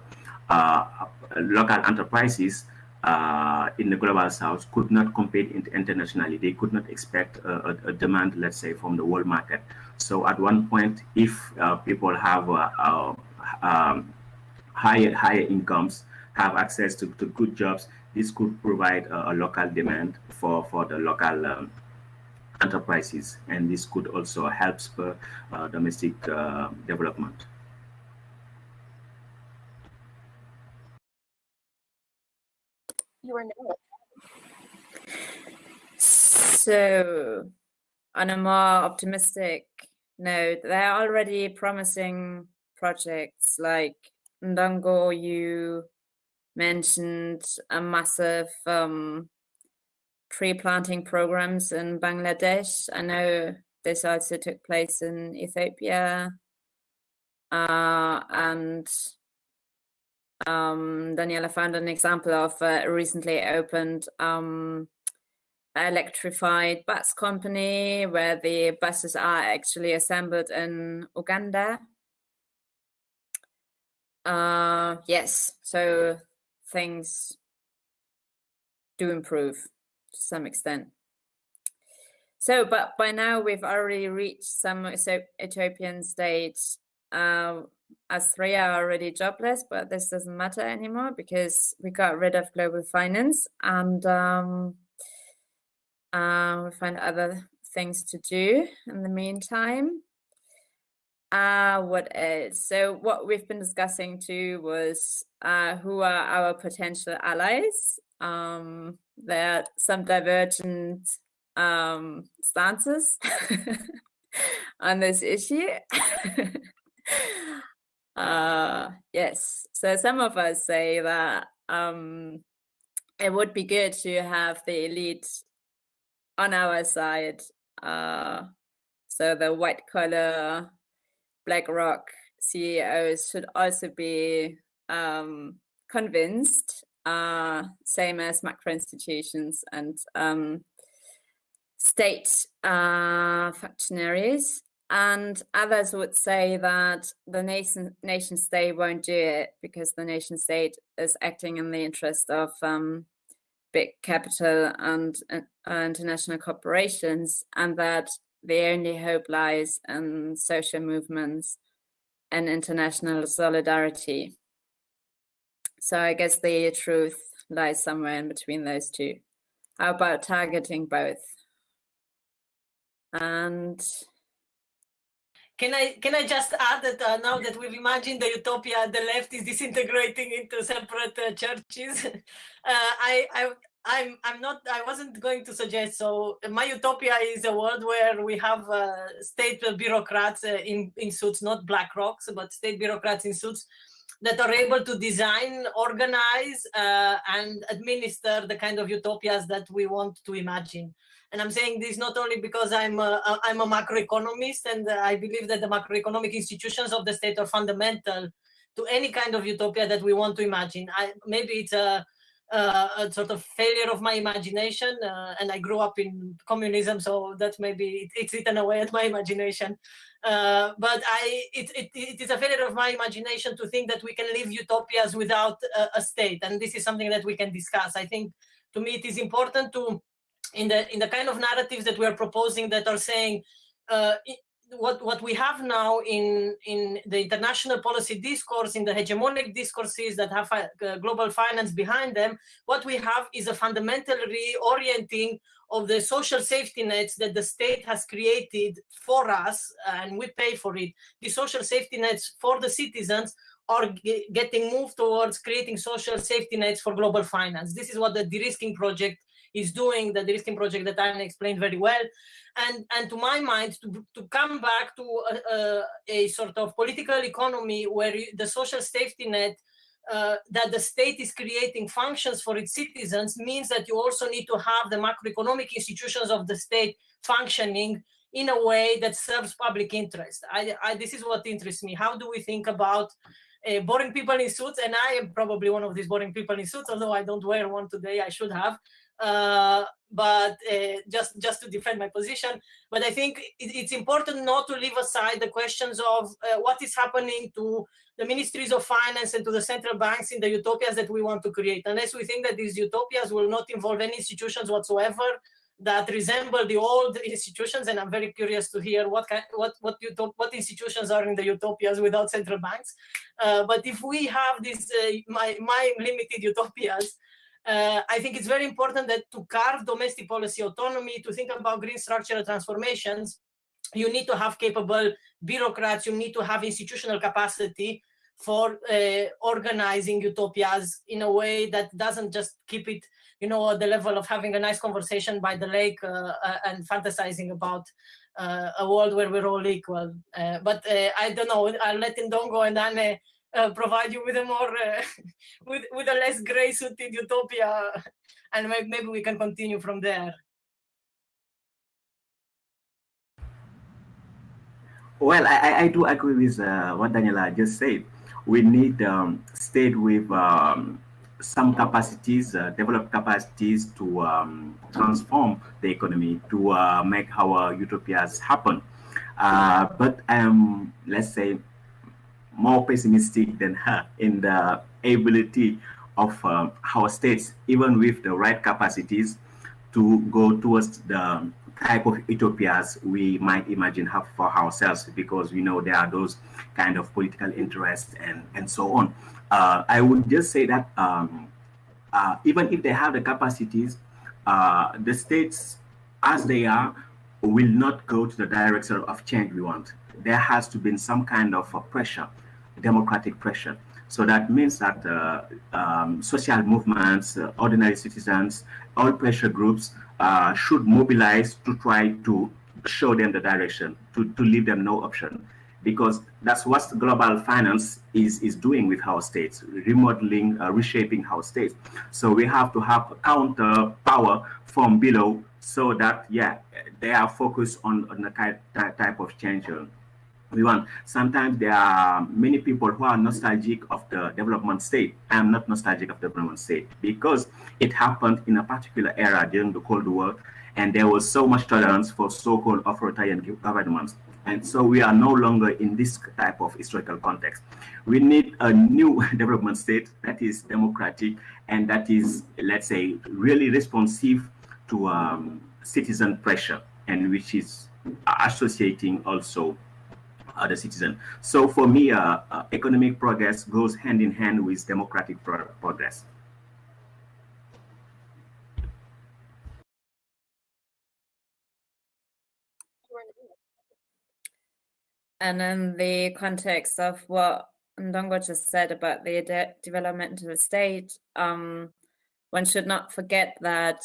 uh, local enterprises uh, in the global south could not compete internationally. They could not expect a, a, demand, let's say, from the world market. So at one point, if uh, people have uh, um, higher higher incomes, have access to, to good jobs, this could provide a, a local demand for, for the local um, enterprises, and this could also help spur uh, domestic uh, development. You are now. So, on a more optimistic note, there are already promising projects like Ndongo, you mentioned a massive um, tree planting programs in Bangladesh. I know this also took place in Ethiopia. Uh, and um, Daniela found an example of a recently opened um, electrified bus company where the buses are actually assembled in Uganda. Uh, yes, so things do improve to some extent. So, but by now we've already reached some utopian states. Uh, as three are already jobless, but this doesn't matter anymore because we got rid of global finance and um, uh, we find other things to do in the meantime. Uh, what else? So what we've been discussing too was uh, who are our potential allies. Um, there are some divergent um, stances on this issue. uh, yes, so some of us say that um, it would be good to have the elite on our side. Uh, so the white collar BlackRock CEOs should also be um, convinced, uh, same as macro institutions and um, state uh, functionaries. And others would say that the nation, nation state won't do it because the nation state is acting in the interest of um, big capital and uh, international corporations, and that the only hope lies in social movements and international solidarity. So I guess the truth lies somewhere in between those two. How about targeting both? And can I can I just add that uh, now that we've imagined the utopia, the left is disintegrating into separate uh, churches. uh, I I I'm I'm not I wasn't going to suggest so my utopia is a world where we have uh, state bureaucrats uh, in in suits not black rocks but state bureaucrats in suits that are able to design organize uh, and administer the kind of utopias that we want to imagine and I'm saying this not only because I'm a, I'm a macroeconomist and I believe that the macroeconomic institutions of the state are fundamental to any kind of utopia that we want to imagine. I, maybe it's a, a, a, sort of failure of my imagination, uh, and I grew up in communism, so that maybe it, it's eaten away at my imagination. Uh, but I, it, it, it is a failure of my imagination to think that we can live utopias without a, a state, and this is something that we can discuss. I think to me it is important to in the in the kind of narratives that we are proposing that are saying uh, what what we have now in in the international policy discourse in the hegemonic discourses that have uh, global finance behind them what we have is a fundamental reorienting of the social safety nets that the state has created for us and we pay for it. The social safety nets for the citizens are getting moved towards creating social safety nets for global finance. This is what the de-risking project is doing the de-risking project that I explained very well. And, and to my mind, to, to come back to a, a, a sort of political economy where the social safety net uh, that the state is creating functions for its citizens means that you also need to have the macroeconomic institutions of the state functioning in a way that serves public interest. I, I, this is what interests me. How do we think about uh, boring people in suits? And I am probably one of these boring people in suits, although I don't wear one today, I should have. Uh, but uh, just just to defend my position. But I think it, it's important not to leave aside the questions of uh, what is happening to the ministries of finance and to the central banks in the utopias that we want to create. Unless we think that these utopias will not involve any institutions whatsoever that resemble the old institutions, and I'm very curious to hear what kind, what what what institutions are in the utopias without central banks. Uh, but if we have these uh, my my limited utopias, uh, I think it's very important that to carve domestic policy autonomy, to think about green structural transformations, you need to have capable bureaucrats, you need to have institutional capacity for uh, organizing utopias in a way that doesn't just keep it, you know, at the level of having a nice conversation by the lake uh, uh and fantasizing about uh, a world where we're all equal. Uh, but I don't know, I'll let Ndongo and Anne uh, provide you with a more uh, with with a less gray suited utopia and maybe we can continue from there well i i do agree with uh, what daniela just said we need um, state with um, some capacities, uh, develop capacities to um, transform the economy, to uh, make our utopias happen. Uh, but um, let's say more pessimistic than her in the ability of um, our states, even with the right capacities, to go towards the type of utopias we might imagine have for ourselves because we know there are those kind of political interests and, and so on. Uh, I would just say that um, uh, even if they have the capacities, uh, the states as they are will not go to the direction of change we want. There has to be some kind of pressure democratic pressure. So that means that uh, um, social movements, uh, ordinary citizens, all pressure groups uh, should mobilize to try to show them the direction, to, to leave them no option. Because that's what global finance is, is doing with our states, remodeling, uh, reshaping our states. So we have to have counter power from below so that, yeah, they are focused on, on the type of change we want. Sometimes there are many people who are nostalgic of the development state. I am not nostalgic of the development state because it happened in a particular era during the Cold War, and there was so much tolerance for so-called authoritarian governments. And so we are no longer in this type of historical context. We need a new development state that is democratic and that is, let's say, really responsive to um, citizen pressure and which is associating also other citizen. So for me, uh, uh, economic progress goes hand in hand with democratic pro progress. And in the context of what Ndongo just said about the de developmental state, um, one should not forget that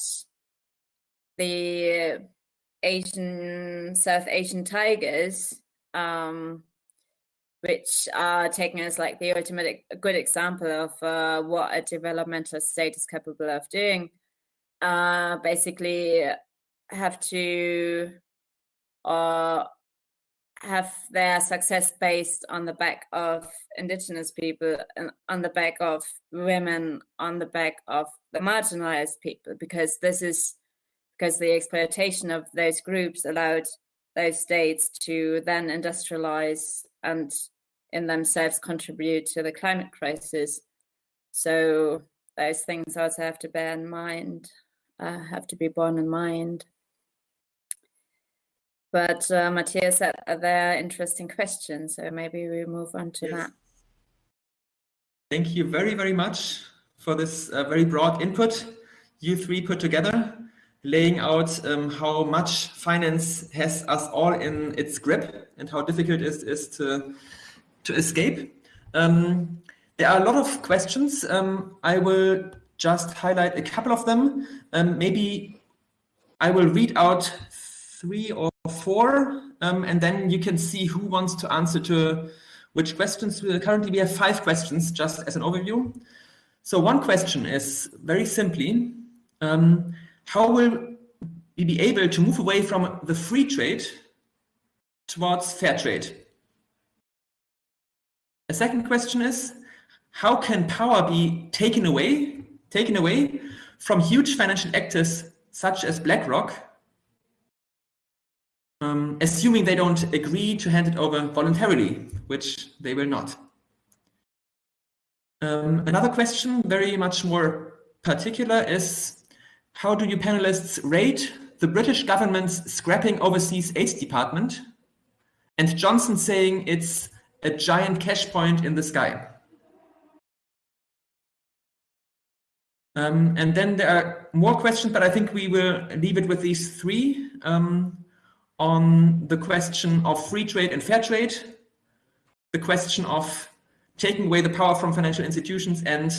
the Asian, South Asian tigers um, which are taken as like the ultimate good example of uh, what a developmental state is capable of doing. Uh, basically, have to uh, have their success based on the back of indigenous people and on the back of women on the back of the marginalized people because this is because the exploitation of those groups allowed those states to then industrialize and in themselves contribute to the climate crisis so those things also have to bear in mind uh, have to be borne in mind but uh, Matthias there are interesting questions, so maybe we move on to yes. that. Thank you very, very much for this uh, very broad input you three put together, laying out um, how much finance has us all in its grip and how difficult it is to, to escape. Um, there are a lot of questions. Um, I will just highlight a couple of them. Um, maybe I will read out three or four, um, and then you can see who wants to answer to which questions. Currently, we have five questions, just as an overview. So one question is very simply, um, how will we be able to move away from the free trade towards fair trade? A second question is, how can power be taken away, taken away from huge financial actors such as BlackRock um, assuming they don't agree to hand it over voluntarily, which they will not. Um, another question, very much more particular, is how do you panelists rate the British government's scrapping overseas aid department and Johnson saying it's a giant cash point in the sky? Um, and then there are more questions, but I think we will leave it with these three. Um, on the question of free trade and fair trade, the question of taking away the power from financial institutions and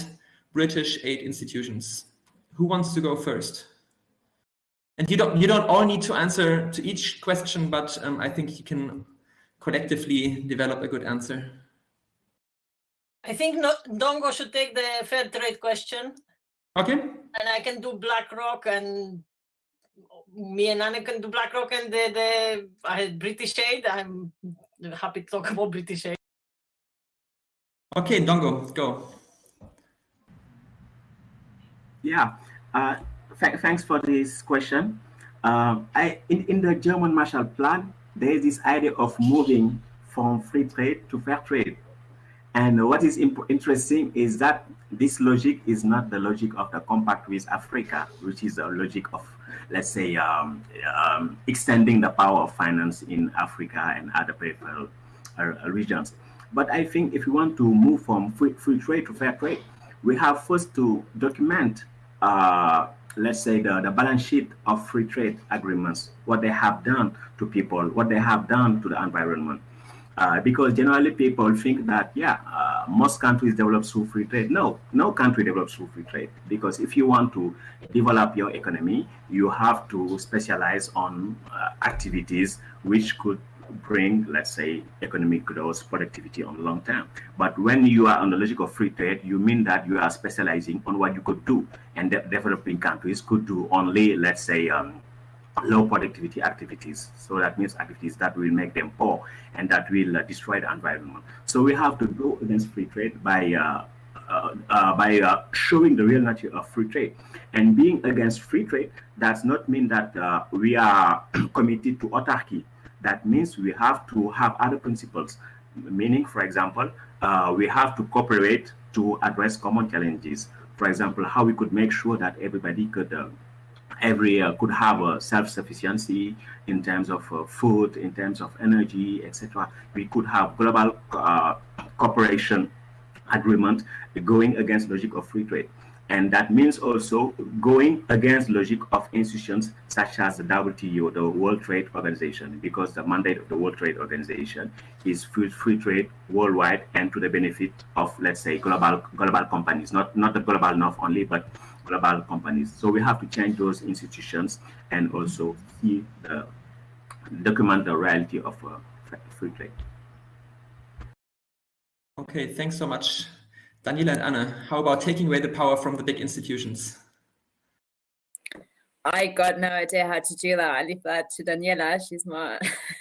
British aid institutions. Who wants to go first? And you don't you don't all need to answer to each question, but um, I think you can collectively develop a good answer. I think no, Dongo should take the fair trade question. Okay. And I can do BlackRock and me and Anna can do BlackRock and the, the uh, British aid. I'm happy to talk about British aid. Okay, Ndongo, go. Yeah, uh, th thanks for this question. Uh, I, in, in the German Marshall Plan, there is this idea of moving from free trade to fair trade. And what is interesting is that this logic is not the logic of the compact with Africa, which is a logic of let's say, um, um, extending the power of finance in Africa and other peripheral uh, regions. But I think if we want to move from free, free trade to fair trade, we have first to document, uh, let's say, the, the balance sheet of free trade agreements, what they have done to people, what they have done to the environment. Uh, because generally people think that, yeah, uh, most countries develop through free trade. No, no country develops through free trade. Because if you want to develop your economy, you have to specialize on uh, activities which could bring, let's say, economic growth, productivity on the long term. But when you are on the logic of free trade, you mean that you are specializing on what you could do. And de developing countries could do only, let's say, um, low productivity activities. So that means activities that will make them poor and that will uh, destroy the environment. So we have to go against free trade by uh, uh, uh by uh, showing the real nature of free trade. And being against free trade does not mean that uh, we are committed to autarky. That means we have to have other principles, meaning, for example, we have to cooperate to address common challenges. For example, how we could make sure that everybody could every uh, could have a self-sufficiency in terms of uh, food, in terms of energy, etc. We could have global uh, cooperation agreement going against logic of free trade. And that means also going against logic of institutions such as the WTO, the World Trade Organization, because the mandate of the World Trade Organization is free, free trade worldwide and to the benefit of, let's say, global global companies, not, not the global north only, but global companies. So we have to change those institutions and also see the, document the reality of uh, free trade. Okay, thanks so much. Daniela and Anna, how about taking away the power from the big institutions? I got no idea how to do that. I leave that to Daniela. She's more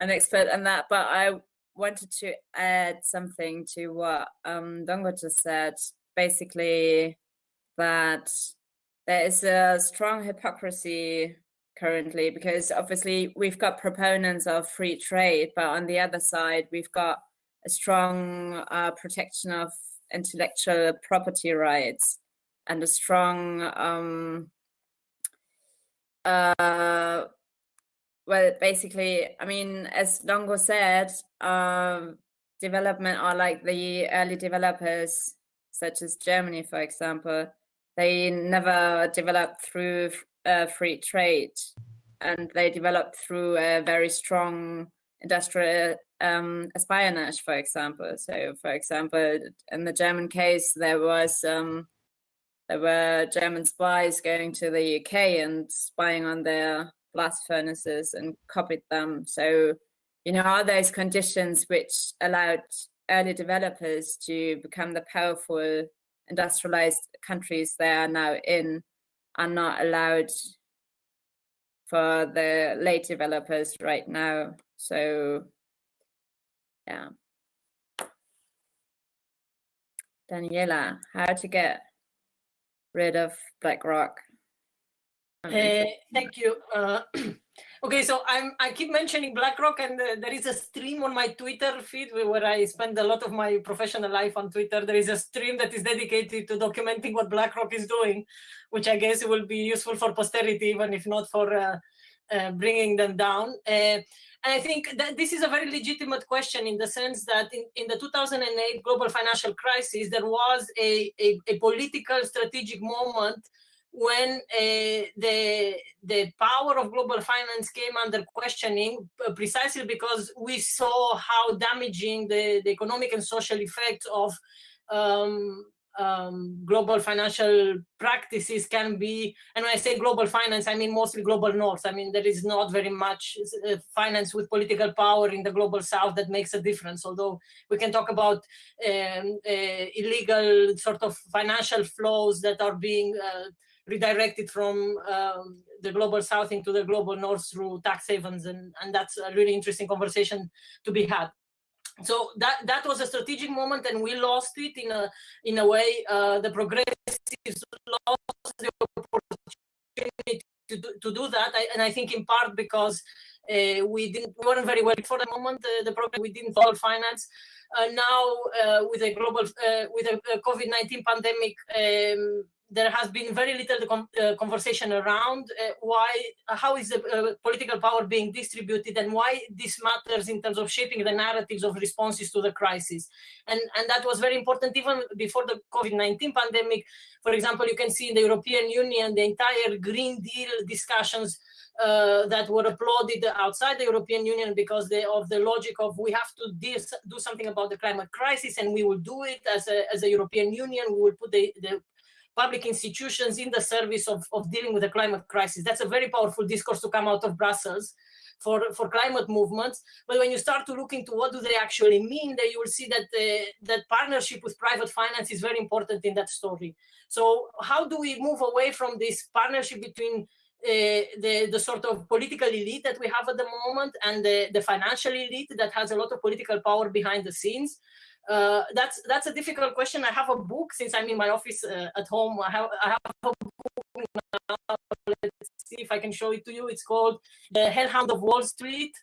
an expert on that, but I wanted to add something to what um, Ndongo just said. Basically, that there is a strong hypocrisy currently because obviously we've got proponents of free trade, but on the other side, we've got a strong uh, protection of intellectual property rights and a strong um, uh, well, basically, I mean, as Ndongo said, um, development are like the early developers, such as Germany, for example. They never developed through uh, free trade, and they developed through a very strong industrial um, espionage, for example. So, for example, in the German case, there was um, there were German spies going to the UK and spying on their blast furnaces and copied them. So, you know, are those conditions which allowed early developers to become the powerful industrialized countries they are now in are not allowed for the late developers right now. So, yeah. Daniela, how to get rid of BlackRock? Uh, thank you. Uh, okay, so I'm I keep mentioning BlackRock, and uh, there is a stream on my Twitter feed where I spend a lot of my professional life on Twitter. There is a stream that is dedicated to documenting what BlackRock is doing, which I guess will be useful for posterity, even if not for uh, bringing them down. Uh, and I think that this is a very legitimate question in the sense that in, in the 2008 global financial crisis, there was a, a, a political strategic moment when uh, the the power of global finance came under questioning uh, precisely because we saw how damaging the, the economic and social effects of um, um, global financial practices can be, and when I say global finance, I mean mostly global north. I mean, there is not very much uh, finance with political power in the global south that makes a difference, although we can talk about um, uh, illegal sort of financial flows that are being uh, redirected from um, the global south into the global north through tax havens, and, and that's a really interesting conversation to be had. So that that was a strategic moment, and we lost it in a in a way. Uh, the progressives lost the opportunity to do, to do that, I, and I think in part because uh, we didn't we weren't very well for the moment. Uh, the problem we didn't follow finance. Uh, now uh, with a global uh, with a, a COVID nineteen pandemic. Um, there has been very little uh, conversation around uh, why, how is the uh, political power being distributed and why this matters in terms of shaping the narratives of responses to the crisis. And, and that was very important even before the COVID-19 pandemic. For example, you can see in the European Union, the entire Green Deal discussions uh, that were applauded outside the European Union because they, of the logic of we have to do something about the climate crisis and we will do it as a, as a European Union. We will put the, the public institutions in the service of, of dealing with the climate crisis. That's a very powerful discourse to come out of Brussels for, for climate movements. But when you start to look into what do they actually mean, then you will see that uh, that partnership with private finance is very important in that story. So how do we move away from this partnership between uh, the, the sort of political elite that we have at the moment and the, the financial elite that has a lot of political power behind the scenes uh, that's that's a difficult question. I have a book since I'm in my office uh, at home. I have I have a book now. Let's see if I can show it to you. It's called The Hellhound of Wall Street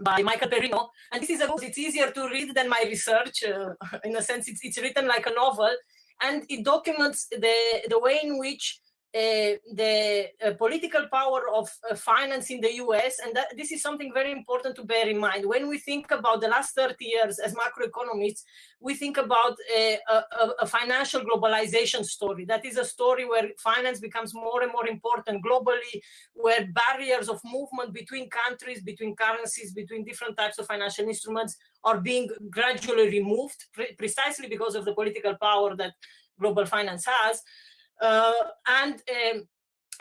by Michael Perino. And this is a book. It's easier to read than my research. Uh, in a sense, it's it's written like a novel, and it documents the the way in which uh, the uh, political power of uh, finance in the US, and that, this is something very important to bear in mind. When we think about the last 30 years as macroeconomists, we think about a, a, a, financial globalization story. That is a story where finance becomes more and more important globally, where barriers of movement between countries, between currencies, between different types of financial instruments are being gradually removed, pre precisely because of the political power that global finance has. Uh, and um,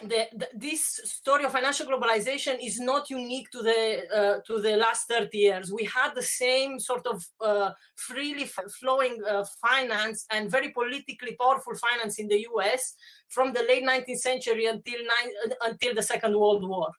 the, the, this story of financial globalization is not unique to the uh, to the last 30 years. We had the same sort of uh, freely flowing uh, finance and very politically powerful finance in the US from the late 19th century until nine, until the Second World War.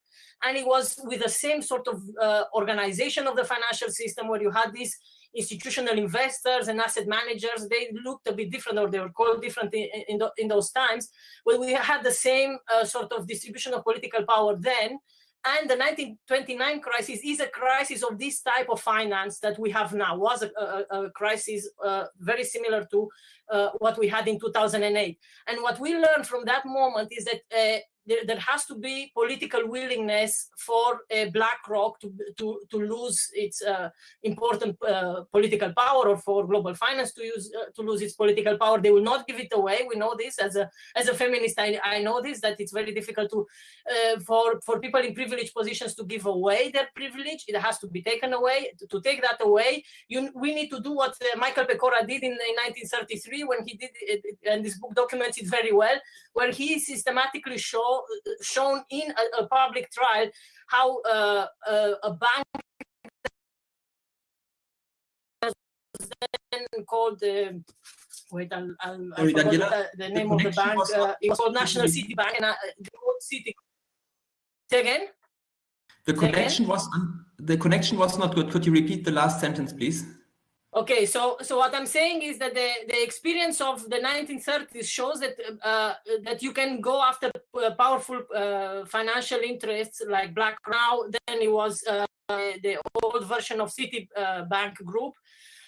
And it was with the same sort of uh, organization of the financial system where you had these institutional investors and asset managers, they looked a bit different or they were called different in, in, in those times. But we had the same uh, sort of distribution of political power then. And the 1929 crisis is a crisis of this type of finance that we have now, was a, a, a crisis uh, very similar to uh, what we had in 2008. And what we learned from that moment is that uh, there, there, has to be political willingness for uh, BlackRock to, to, to lose its uh, important uh, political power or for global finance to use uh, to lose its political power. They will not give it away. We know this as a as a feminist. I, I know this that it's very difficult to uh, for for people in privileged positions to give away their privilege. It has to be taken away. To, to take that away, you we need to do what uh, Michael Pecora did in, in 1933 when he did it, and this book documents it very well, where he systematically showed shown in a, a, public trial how uh, uh, a bank then called the wait I'll, I'll, i the, the, name the of the bank uh, it was called National City. Bank and uh, the city. Say again? The connection was the connection was not good. Could you repeat the last sentence please Okay, so so what I'm saying is that the the experience of the 1930s shows that uh, that you can go after uh, powerful uh, financial interests like Black now. Then it was uh, the old version of Citibank uh, Group.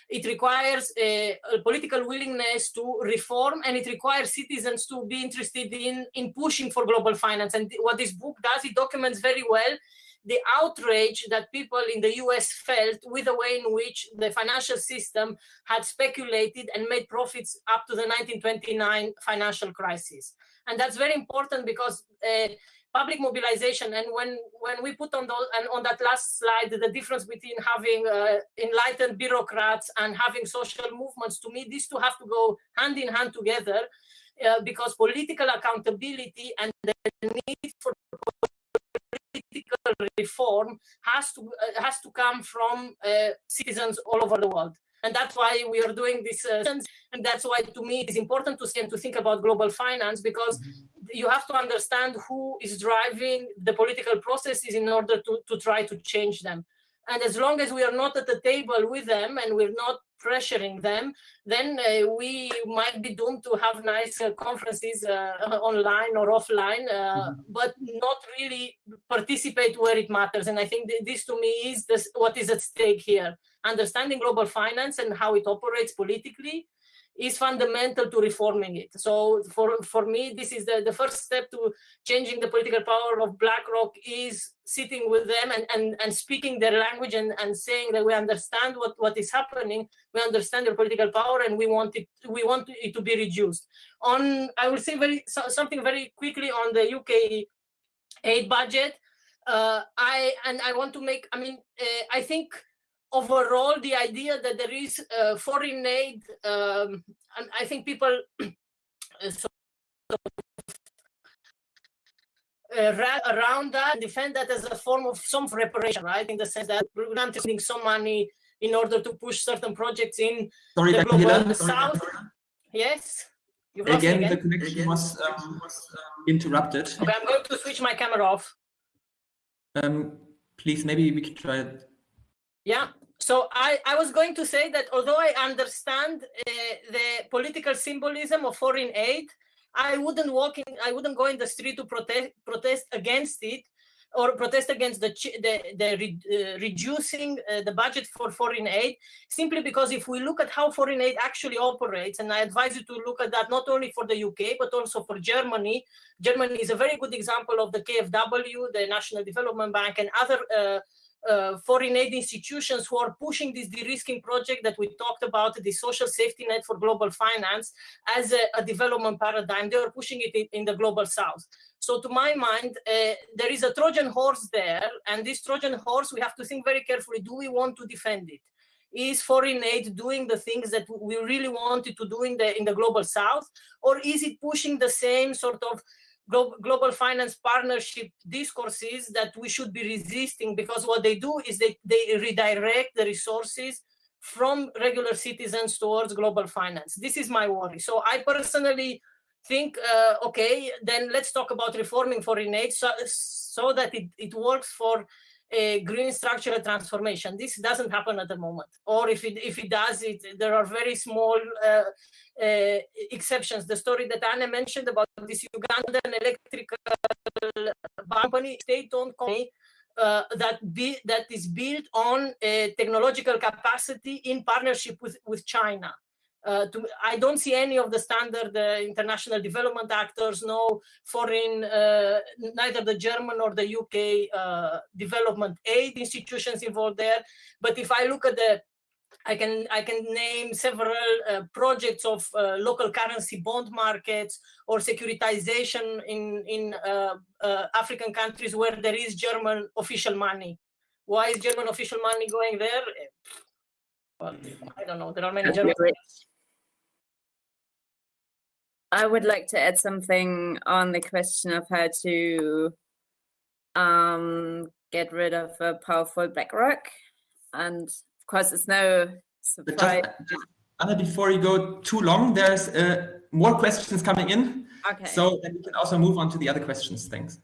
It requires a, a, political willingness to reform, and it requires citizens to be interested in in pushing for global finance. And what this book does, it documents very well the outrage that people in the US felt with the way in which the financial system had speculated and made profits up to the 1929 financial crisis. And that's very important because uh, public mobilization and when when we put on those and on that last slide the difference between having uh, enlightened bureaucrats and having social movements to me these two have to go hand in hand together uh, because political accountability and the need for political reform has to uh, has to come from uh, citizens all over the world. And that's why we are doing this uh, and that's why to me it is important to see and to think about global finance because mm-hmm. you have to understand who is driving the political processes in order to, to try to change them and as long as we are not at the table with them and we're not pressuring them, then uh, we might be doomed to have nice uh, conferences uh, online or offline, mm -hmm. but not really participate where it matters. And I think this to me is this, what is at stake here. Understanding global finance and how it operates politically is fundamental to reforming it. So for, for me, this is the, the first step to changing the political power of BlackRock is sitting with them and, and, and speaking their language and, and saying that we understand what, what is happening, we understand their political power and we want it, we want it to be reduced. On, I will say very so, something very quickly on the UK aid budget. Uh, I and I want to make, I mean, uh, I think overall the idea that there is uh, foreign aid, um, and I think people uh, uh, around that defend that as a form of some reparation, right? In the sense that we're not spending some money in order to push certain projects in sorry, the global south. Yes. Again, again, the connection again. was, um, was um, interrupted. Okay, I'm going to switch my camera off. Um, please, maybe we can try it. Yeah, so I, I was going to say that although I understand uh, the political symbolism of foreign aid, I wouldn't walk in, I wouldn't go in the street to protest protest against it or protest against the the, the re, uh, reducing uh, the budget for foreign aid simply because if we look at how foreign aid actually operates and i advise you to look at that not only for the uk but also for germany. Germany is a very good example of the kfw the national development bank and other uh, uh, foreign aid institutions who are pushing this de-risking project that we talked about, the social safety net for global finance, as a, a development paradigm. They are pushing it in, in, the global south. So to my mind, uh, there is a Trojan horse there, and this Trojan horse, we have to think very carefully, do we want to defend it? Is foreign aid doing the things that we really wanted to do in the, in the global south? Or is it pushing the same sort of global finance partnership discourses that we should be resisting because what they do is they, they redirect the resources from regular citizens towards global finance. This is my worry. So I personally think, uh, okay, then let's talk about reforming foreign aid so, so that it, it works for a green structural transformation. This doesn't happen at the moment. Or if it, if it does, it, there are very small uh, uh, exceptions. The story that Anna mentioned about this Ugandan electrical company, state-owned company, uh, that be that is built on technological capacity in partnership with with China. Uh, to, I don't see any of the standard uh, international development actors, no foreign, uh, neither the German or the UK uh, development aid institutions involved there. But if I look at the I can I can name several uh, projects of uh, local currency bond markets or securitization in in uh, uh African countries where there is German official money. Why is German official money going there? Well, I don't know. There are many German. I would like to add something on the question of how to um, get rid of a powerful BlackRock and of course, it's no surprise. Just, just, Anna, before you go too long, there's uh, more questions coming in. Okay. So then we can also move on to the other questions. Thanks.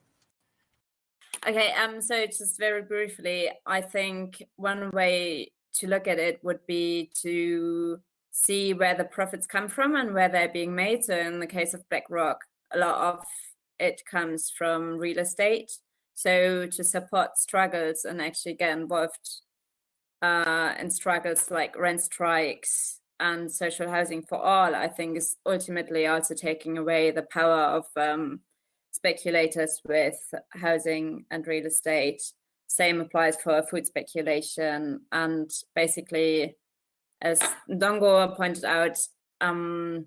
Okay, um, so just very briefly, I think one way to look at it would be to see where the profits come from and where they're being made. So in the case of BlackRock, a lot of it comes from real estate. So to support struggles and actually get involved uh, and struggles like rent strikes and social housing for all, I think is ultimately also taking away the power of um, speculators with housing and real estate. Same applies for food speculation. And basically, as Ndongo pointed out, um,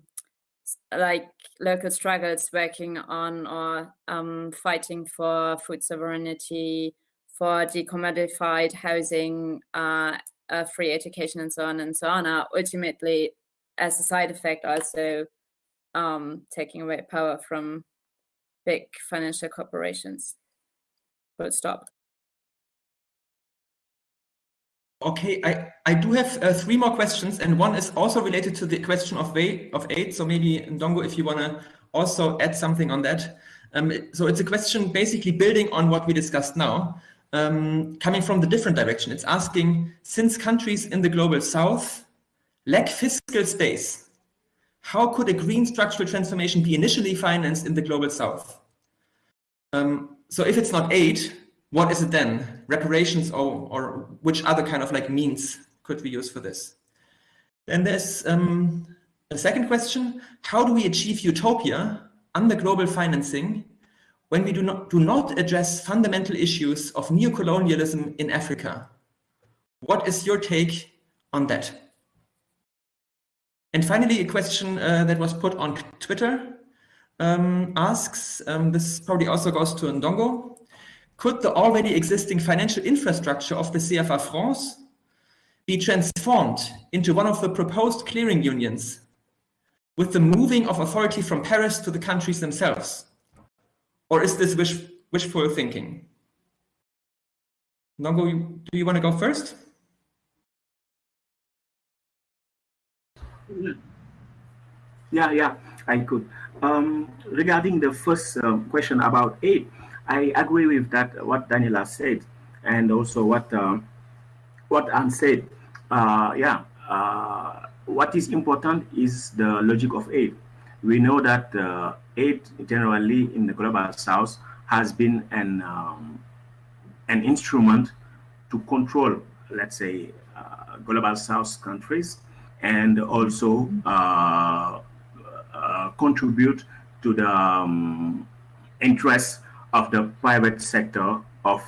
like local struggles working on or um, fighting for food sovereignty, for decommodified housing, uh, uh, free education, and so on and so on, are ultimately, as a side effect, also um, taking away power from big financial corporations. But stop. Okay, I, I do have uh, three more questions, and one is also related to the question of way of aid. So maybe Ndongo, if you want to also add something on that. Um, so it's a question basically building on what we discussed now um, coming from the different direction. It's asking, since countries in the global south lack fiscal space, how could a green structural transformation be initially financed in the global south? Um, so if it's not aid, what is it then? Reparations or, or which other kind of like means could we use for this? Then there's um, a second question. How do we achieve utopia under global financing when we do not, do not address fundamental issues of neocolonialism in Africa. What is your take on that? And finally, a question uh, that was put on Twitter um, asks, um, this probably also goes to Ndongo, could the already existing financial infrastructure of the CFA franc be transformed into one of the proposed clearing unions with the moving of authority from Paris to the countries themselves? Or is this wish, wishful thinking? Ndongo, do you want to go first? Yeah, yeah, I could. Um, regarding the first uh, question about aid, I agree with that, what Daniela said, and also what uh, what Anne said. Uh, yeah, uh, what is important is the logic of aid. We know that uh, aid generally in the global south has been an um, an instrument to control, let's say, uh, global south countries and also uh, contribute to the um, interests of the private sector of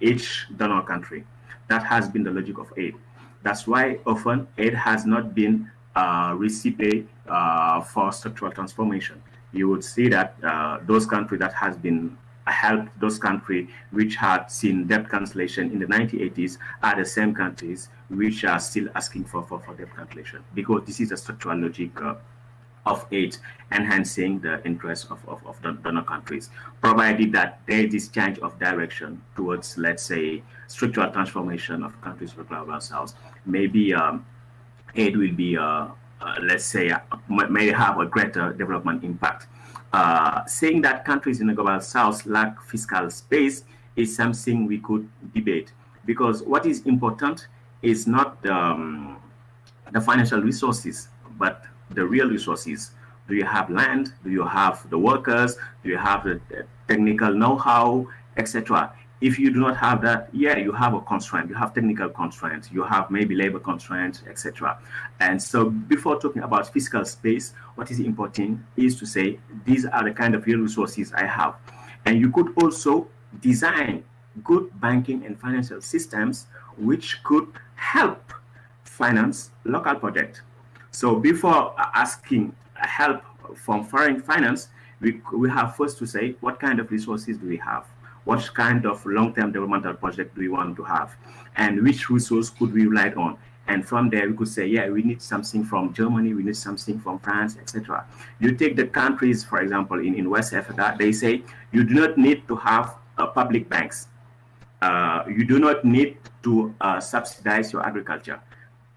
each donor country. That has been the logic of aid. That's why often aid has not been uh, recipe uh, for structural transformation you would see that uh, those countries that has been helped those countries which had seen debt cancellation in the 1980s are the same countries which are still asking for, for, for debt cancellation because this is a structural logic uh, of aid enhancing the interests of, of, of the donor countries, provided that there is this change of direction towards, let's say, structural transformation of countries for global south. Maybe um, aid will be, uh, uh, let's say, uh, may have a greater development impact. Uh, saying that countries in the global south lack fiscal space is something we could debate because what is important is not um, the financial resources, but the real resources. Do you have land? Do you have the workers? Do you have the technical know-how, etc.? If you do not have that, yeah, you have a constraint. You have technical constraints. You have maybe labor constraints, etc. And so, before talking about fiscal space, what is important is to say these are the kind of real resources I have, and you could also design good banking and financial systems which could help finance local projects. So before asking help from foreign finance, we, we have first to say, what kind of resources do we have? What kind of long-term developmental project do we want to have? And which resource could we rely on? And from there, we could say, yeah, we need something from Germany, we need something from France, etc. You take the countries, for example, in, in West Africa, they say you do not need to have uh, public banks. Uh, you do not need to uh, subsidize your agriculture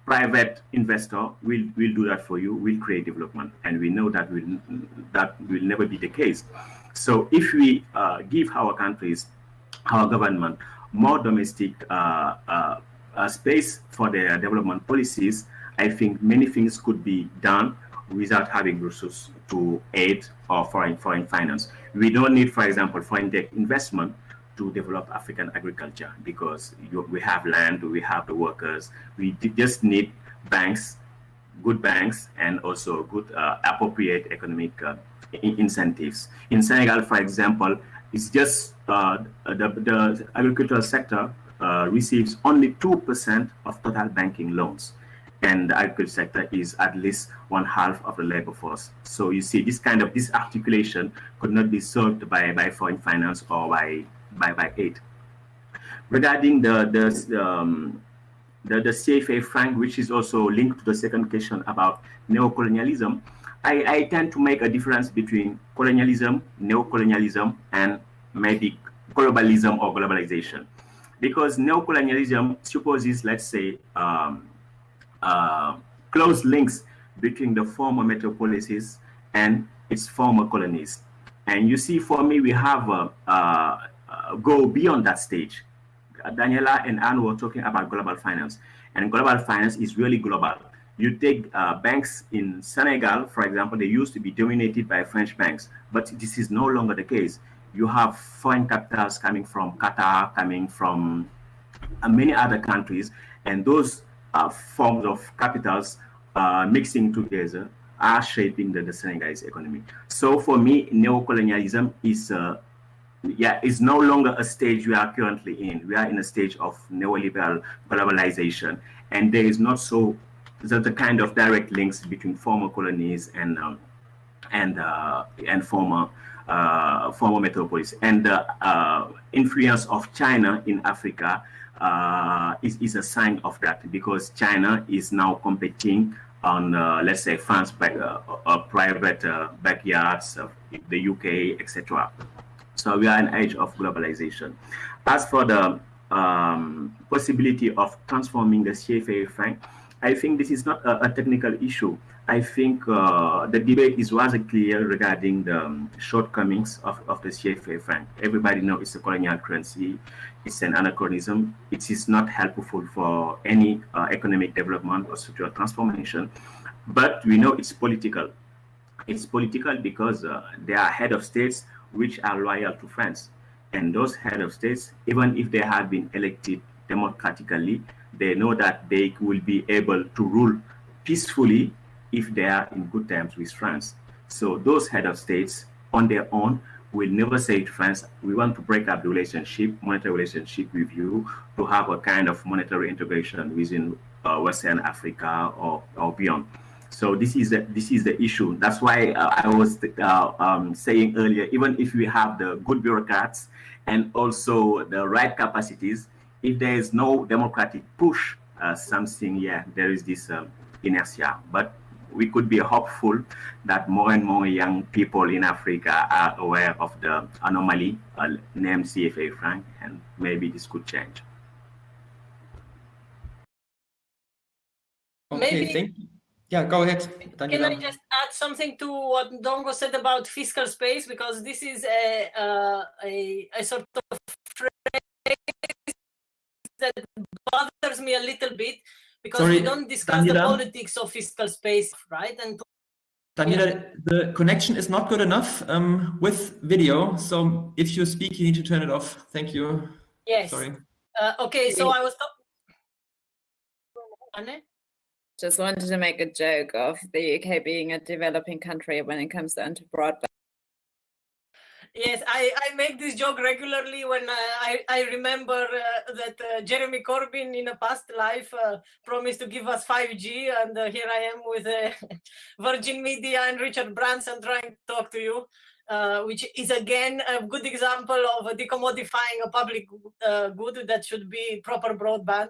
private investor will, will do that for you, will create development. And we know that will, that will never be the case. So if we uh, give our countries, our government, more domestic uh, uh, uh, space for their development policies, I think many things could be done without having resources to aid or foreign foreign finance. We don't need, for example, foreign direct investment to develop African agriculture because you, we have land, we have the workers. We just need banks, good banks, and also good uh, appropriate economic uh, incentives. In Senegal, for example, it's just uh, the, the agricultural sector uh, receives only 2% of total banking loans. And the agriculture sector is at least one half of the labor force. So you see, this kind of this articulation could not be solved by, by foreign finance or by by, by eight. Regarding the, the, um, the, the CFA franc, which is also linked to the second question about neocolonialism, I, I tend to make a difference between colonialism, neocolonialism, and maybe globalism or globalization. Because neocolonialism supposes, let's say, um, uh, close links between the former metropolises and its former colonies. And you see, for me, we have uh, uh, go beyond that stage. Daniela and Anne were talking about global finance, and global finance is really global. You take uh, banks in Senegal, for example, they used to be dominated by French banks, but this is no longer the case. You have foreign capitals coming from Qatar, coming from uh, many other countries, and those uh, forms of capitals uh, mixing together are shaping the, the Senegalese economy. So for me, neocolonialism is uh, yeah, it's no longer a stage we are currently in. We are in a stage of neoliberal globalization, and there is not so the, the kind of direct links between former colonies and um, and uh, and former uh, former metropolis. And the uh, influence of China in Africa uh, is, is a sign of that because China is now competing on, uh, let's say, France back, uh, private backyards, of the UK, etc. So we are in age of globalization. As for the um, possibility of transforming the CFA franc, I think this is not a, a technical issue. I think uh, the debate is rather clear regarding the um, shortcomings of, of the CFA franc. Everybody knows it's a colonial currency. It's an anachronism. It is not helpful for any uh, economic development or structural transformation. But we know it's political. It's political because uh, there are head of states which are loyal to France. And those head of states, even if they have been elected democratically, they know that they will be able to rule peacefully if they are in good terms with France. So those head of states on their own will never say to France, we want to break up the relationship, monetary relationship with you to have a kind of monetary integration within uh, Western Africa or, or beyond. So this is the, this is the issue. That's why uh, I was uh, um, saying earlier, even if we have the good bureaucrats and also the right capacities, if there is no democratic push, uh, something, yeah, there is this um, inertia. But we could be hopeful that more and more young people in Africa are aware of the anomaly uh, named CFA franc, and maybe this could change. Okay, Maybe- thank you. Yeah, go ahead, Can I just add something to what Ndongo said about fiscal space? Because this is a, uh, a, a sort of phrase that bothers me a little bit because Sorry, we don't discuss the politics of fiscal space, right? And Daniela, the connection is not good enough um, with video. So if you speak, you need to turn it off. Thank you. yes, Sorry. Uh, okay, so I was talking. Just wanted to make a joke of the UK being a developing country when it comes down to broadband. Yes, I, I make this joke regularly when uh, I, I remember uh, that uh, Jeremy Corbyn in a past life uh, promised to give us 5G, and uh, here I am with Virgin Media and Richard Branson trying to talk to you, which is again a good example of decommodifying a public good that should be proper broadband.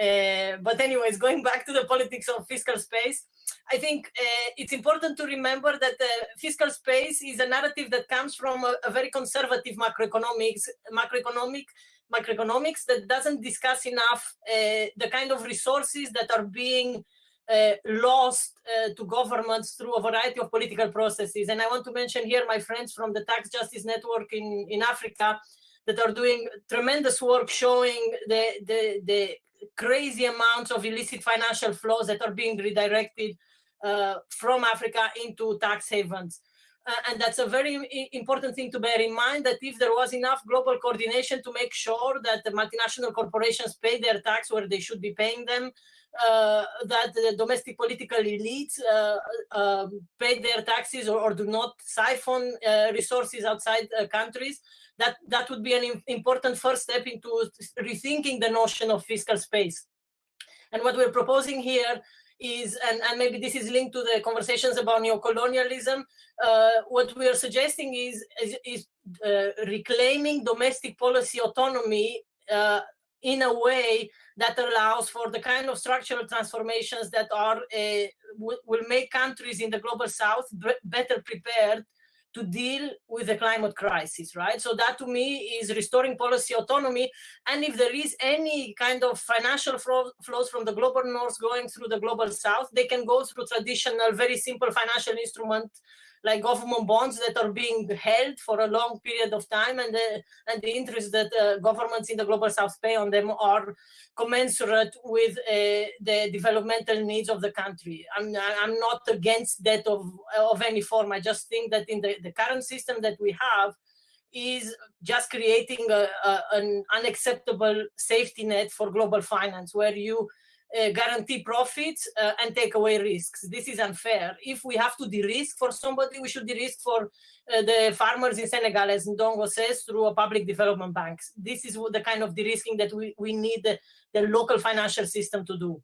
Uh, but anyways, going back to the politics of fiscal space, I think uh, it's important to remember that uh, fiscal space is a narrative that comes from a, a very conservative macroeconomics, macroeconomic, macroeconomics that doesn't discuss enough uh, the kind of resources that are being uh, lost to governments through a variety of political processes. And I want to mention here my friends from the Tax Justice Network in, in Africa that are doing tremendous work showing the, the, the crazy amounts of illicit financial flows that are being redirected uh, from Africa into tax havens. Uh, and that's a very important thing to bear in mind that if there was enough global coordination to make sure that the multinational corporations pay their tax where they should be paying them, uh, that the domestic political elites uh, um, pay their taxes or, or do not siphon uh, resources outside uh, countries, that, that would be an important first step into rethinking the notion of fiscal space. And what we're proposing here is, and, and maybe this is linked to the conversations about neocolonialism, uh, what we are suggesting is, is, is uh, reclaiming domestic policy autonomy uh, in a way that allows for the kind of structural transformations that are uh, will, will make countries in the global south better prepared to deal with the climate crisis, right? So that to me is restoring policy autonomy. And if there is any kind of financial flow, flows from the global north going through the global south, they can go through traditional, very simple financial instrument like government bonds that are being held for a long period of time and the, and the interest that uh, governments in the global south pay on them are commensurate with uh, the developmental needs of the country. I'm, I'm not against that of, of any form. I just think that in the, the current system that we have is just creating a, a, an unacceptable safety net for global finance where you uh, guarantee profits uh, and take away risks. This is unfair. If we have to de-risk for somebody, we should de-risk for uh, the farmers in Senegal, as Ndongo says, through a public development banks. This is what the kind of de-risking that we, we need the, the local financial system to do.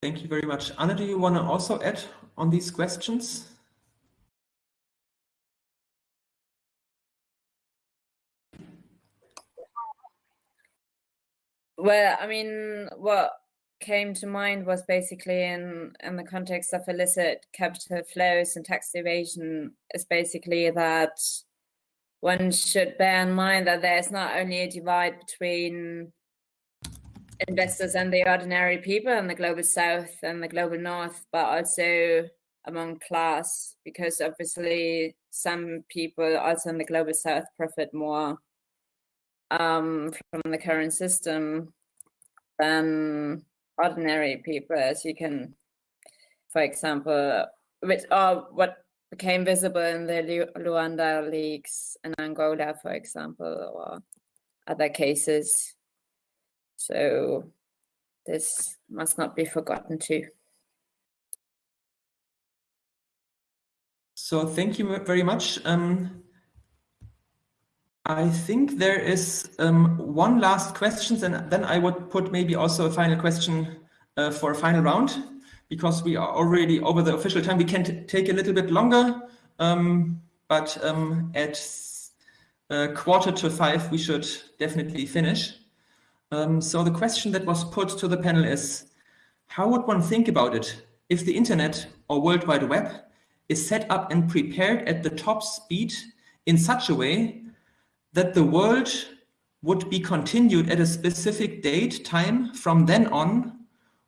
Thank you very much. Anna, do you want to also add on these questions? Well, I mean, what came to mind was basically in in the context of illicit capital flows and tax evasion is basically that one should bear in mind that there's not only a divide between investors and the ordinary people in the global south and the global north, but also among class, because obviously some people also in the global south profit more um, from the current system than ordinary people, as you can, for example, which are what became visible in the Lu- Luanda leaks in Angola, for example, or other cases. So this must not be forgotten too. So thank you very much. Um, I think there is um, one last question, and then I would put maybe also a final question uh, for a final round, because we are already over the official time. We can take a little bit longer, um, but um, at uh, quarter to five, we should definitely finish. Um, so the question that was put to the panel is, how would one think about it if the internet or World Wide Web is set up and prepared at the top speed in such a way that the world would be continued at a specific date, time from then on,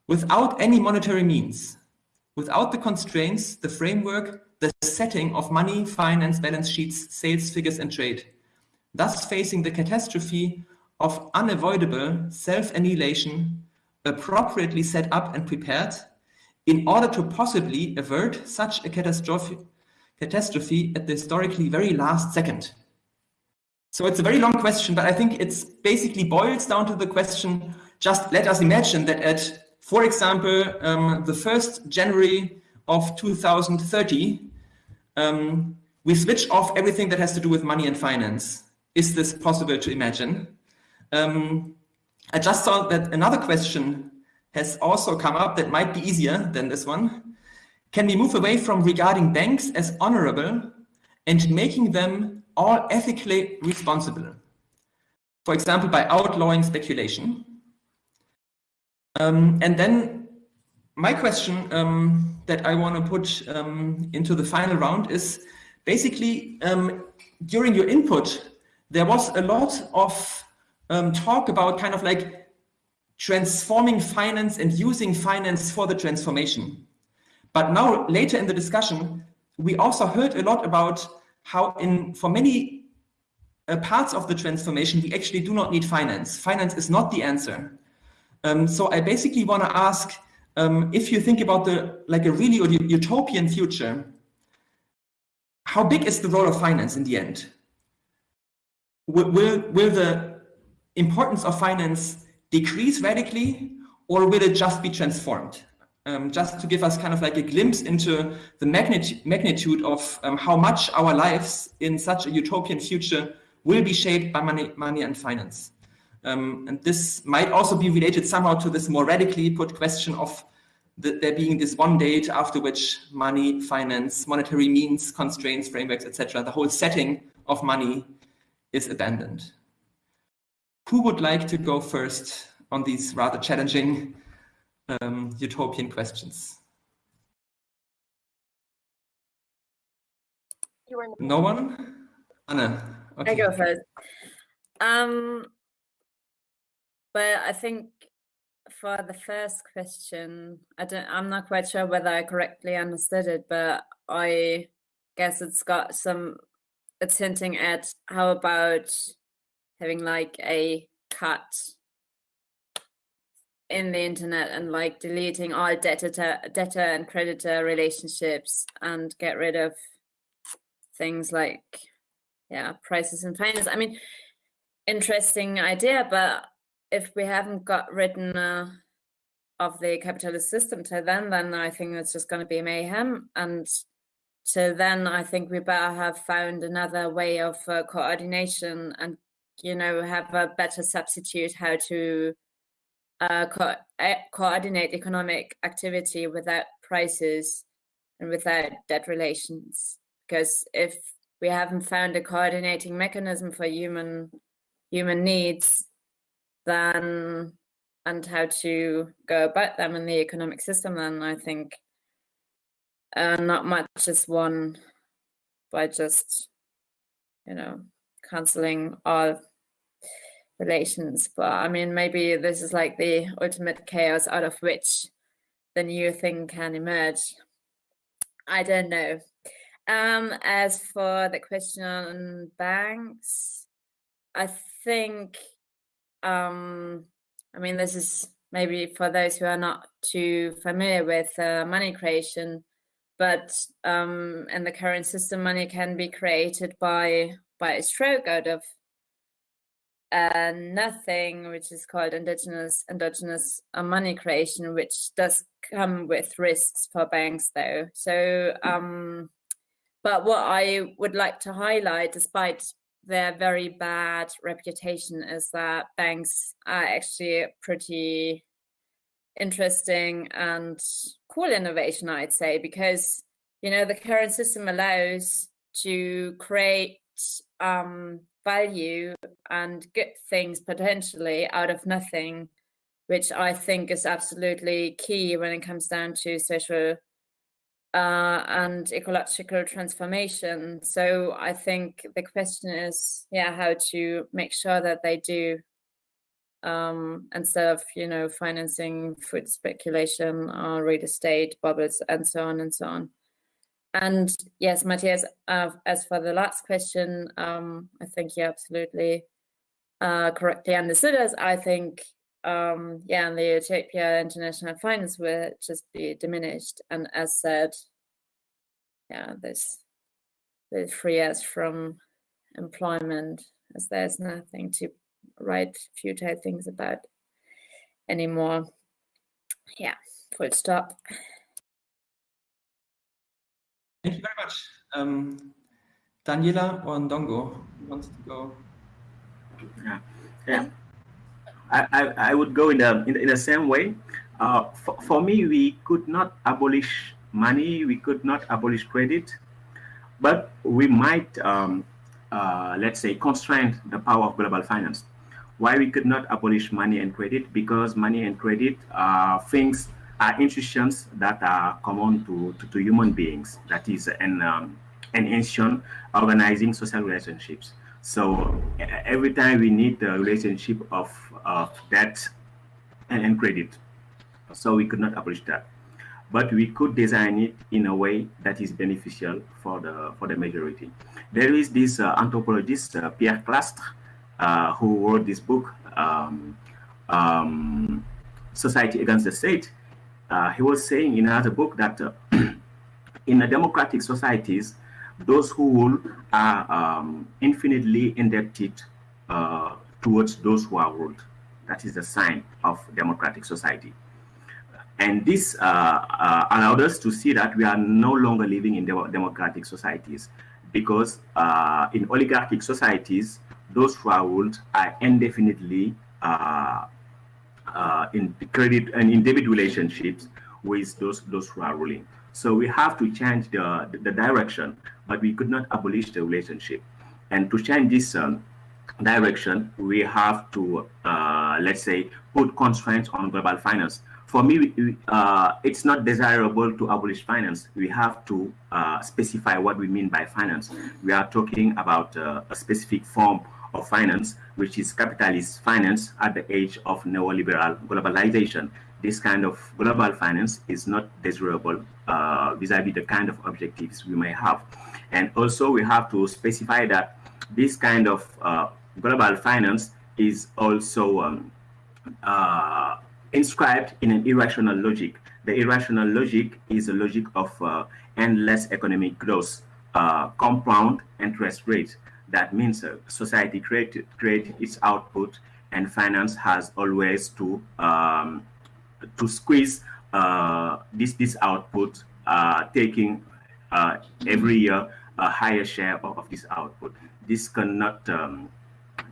without any monetary means, without the constraints, the framework, the setting of money, finance, balance sheets, sales figures, and trade, thus facing the catastrophe of unavoidable self-annihilation appropriately set up and prepared in order to possibly avert such a catastrophe, catastrophe at the historically very last second. So it's a very long question, but I think it's basically boils down to the question, just let us imagine that at, for example, um, the 1st January of 2030, um, we switch off everything that has to do with money and finance. Is this possible to imagine? Um, I just saw that another question has also come up that might be easier than this one. Can we move away from regarding banks as honorable and making them all ethically responsible? For example, by outlawing speculation. Um, and then my question um, that I want to put um, into the final round is basically um, during your input, there was a lot of um, talk about kind of like transforming finance and using finance for the transformation. But now later in the discussion, we also heard a lot about how in for many uh, parts of the transformation, we actually do not need finance. Finance is not the answer. Um, so I basically want to ask um, if you think about the like a really utopian future, how big is the role of finance in the end? Will, will, will the importance of finance decrease radically or will it just be transformed? Um, just to give us kind of like a glimpse into the magnitude, magnitude of um, how much our lives in such a utopian future will be shaped by money, money and finance. Um, and this might also be related somehow to this more radically put question of the, there being this one date after which money, finance, monetary means, constraints, frameworks, etc., the whole setting of money is abandoned. Who would like to go first on these rather challenging um, utopian questions? No one? Anna. Okay. I go first. Um, but I think for the first question, I don't. I'm not quite sure whether I correctly understood it, but I guess it's got some. It's hinting at how about having like a cut in the internet and like deleting all debtor debtor and creditor relationships and get rid of things like yeah prices and finance. I mean interesting idea but if we haven't got written uh, of the capitalist system to then then i think it's just going to be mayhem. And to then i think we better have found another way of uh, coordination and you know have a better substitute how to uh, co coordinate economic activity without prices and without debt relations. Because if we haven't found a coordinating mechanism for human human needs then and how to go about them in the economic system then i think uh, not much is won by just you know canceling all relations. But I mean, maybe this is like the ultimate chaos out of which the new thing can emerge. I don't know. Um, as for the question on banks, I think, um, I mean, this is maybe for those who are not too familiar with uh, money creation, but um, in the current system, money can be created by by a stroke out of nothing which is called indigenous endogenous uh, money creation, which does come with risks for banks, though. So, um, but what I would like to highlight, despite their very bad reputation, is that banks are actually pretty interesting and cool innovation, I'd say, because you know the current system allows to create um, value and good things potentially out of nothing, which I think is absolutely key when it comes down to social uh, and ecological transformation. So I think the question is, yeah, how to make sure that they do um, instead of you know financing food speculation or real estate bubbles and so on and so on. And yes, Matthias, uh, as for the last question, um, I think you absolutely uh, correctly understood us. I think, um, yeah, and the Utopia international finance will just be diminished. And as said, yeah, this will free us from employment as there's nothing to write futile things about anymore. Yeah, full stop. Um, Daniela or Ndongo wants to go? Yeah, yeah. I, I, I would go in the in, in the same way. Uh, for, for me, we could not abolish money, we could not abolish credit, but we might, um, uh, let's say, constrain the power of global finance. Why we could not abolish money and credit? Because money and credit are things are institutions that are common to, to, to human beings. That is an, um, an institution organizing social relationships. So every time we need the relationship of, of debt and, and credit. So we could not abolish that. But we could design it in a way that is beneficial for the for the majority. There is this uh, anthropologist, uh, Pierre Clastres, uh, who wrote this book, um, um, Society Against the State, uh, he was saying in another book that uh, in democratic societies, those who rule are um, infinitely indebted uh, towards those who are ruled. That is the sign of democratic society. And this uh, uh, allowed us to see that we are no longer living in de democratic societies because uh, in oligarchic societies, those who are ruled are indefinitely uh, in credit and in debit relationships with those those who are ruling. So we have to change the, the direction, but we could not abolish the relationship. And to change this um, direction, we have to, uh, let's say, put constraints on global finance. For me, uh, it's not desirable to abolish finance. We have to uh, specify what we mean by finance. We are talking about uh, a specific form of finance, which is capitalist finance at the age of neoliberal globalization. This kind of global finance is not desirable uh, vis-a-vis uh, -vis the kind of objectives we may have. And also we have to specify that this kind of uh, global finance is also um, uh, inscribed in an irrational logic. The irrational logic is a logic of uh, endless economic growth, uh, compound interest rates. That means society create, create its output and finance has always to um, to squeeze uh, this this output, uh, taking uh, every year a higher share of, of this output. This cannot um,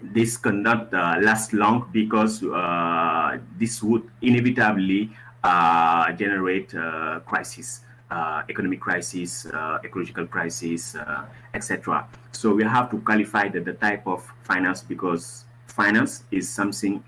this cannot last long because this would inevitably generate crisis uh, economic crisis, uh, ecological crisis, uh, etc. So we have to qualify the, the type of finance because finance is something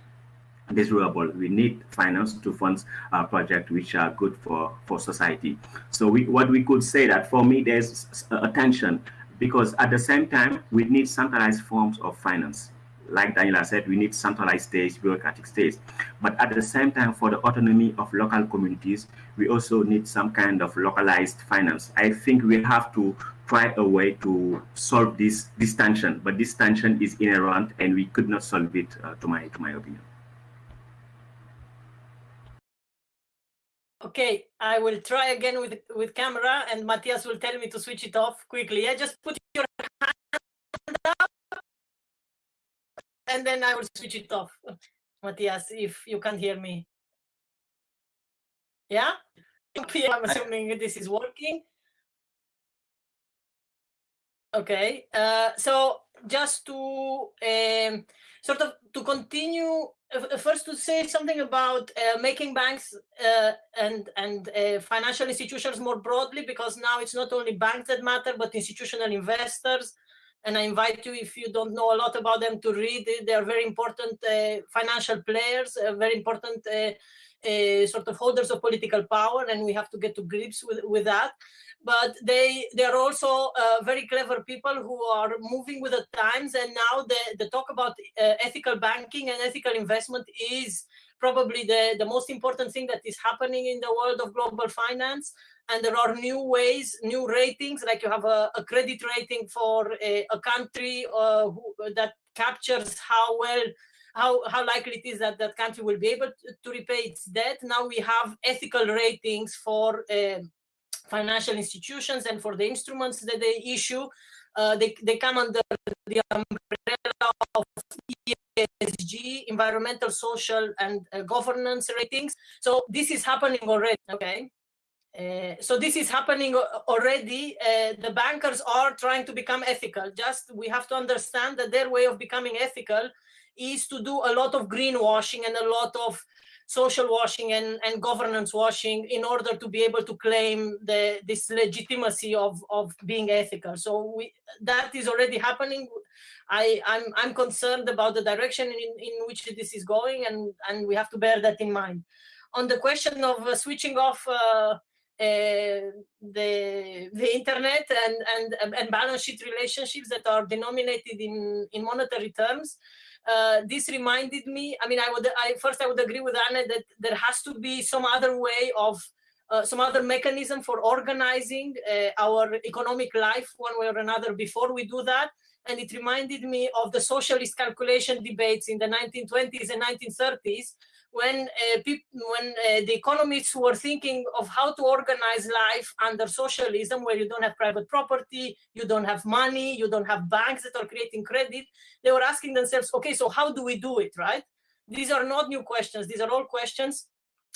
desirable. We need finance to fund uh, projects which are good for, for society. So we, what we could say that for me, there's a tension because at the same time, we need centralized forms of finance like Daniela said, we need centralized states, bureaucratic states. But at the same time, for the autonomy of local communities, we also need some kind of localized finance. I think we have to try a way to solve this, this tension, but this tension is inherent and we could not solve it, uh, to, my, to my opinion. Okay, I will try again with with camera and Matthias will tell me to switch it off quickly. I just put your hand up and then I will switch it off. Matthias, if you can't hear me. Yeah? I'm assuming this is working. Okay, uh, so just to um, sort of to continue, uh, first to say something about uh, making banks uh, and and uh, financial institutions more broadly, because now it's not only banks that matter, but institutional investors and I invite you, if you don't know a lot about them, to read. They are very important uh, financial players, uh, very important uh, uh, sort of holders of political power, and we have to get to grips with, with that. But they they are also uh, very clever people who are moving with the times, and now the, the talk about uh, ethical banking and ethical investment is probably the, the most important thing that is happening in the world of global finance and there are new ways, new ratings, like you have a, a credit rating for a, a country uh, who, that captures how well, how, how likely it is that that country will be able to, to repay its debt. Now we have ethical ratings for uh, financial institutions and for the instruments that they issue. Uh, they, they come under the umbrella of ESG, environmental, social, and uh, governance ratings. So this is happening already, okay? Uh, so this is happening already. Uh, the bankers are trying to become ethical. Just we have to understand that their way of becoming ethical is to do a lot of greenwashing and a lot of social washing and, and governance washing in order to be able to claim the, this legitimacy of, of being ethical. So we, that is already happening. I, I'm, I'm concerned about the direction in, in which this is going, and, and we have to bear that in mind. On the question of uh, switching off uh, uh, the the internet and and and balance sheet relationships that are denominated in in monetary terms. Uh, this reminded me. I mean, I would I first I would agree with Anna that there has to be some other way of uh, some other mechanism for organizing uh, our economic life one way or another before we do that. And it reminded me of the socialist calculation debates in the 1920s and 1930s, when uh, when uh, the economists were thinking of how to organize life under socialism, where you don't have private property, you don't have money, you don't have banks that are creating credit, they were asking themselves, okay, so how do we do it, right? These are not new questions. These are all questions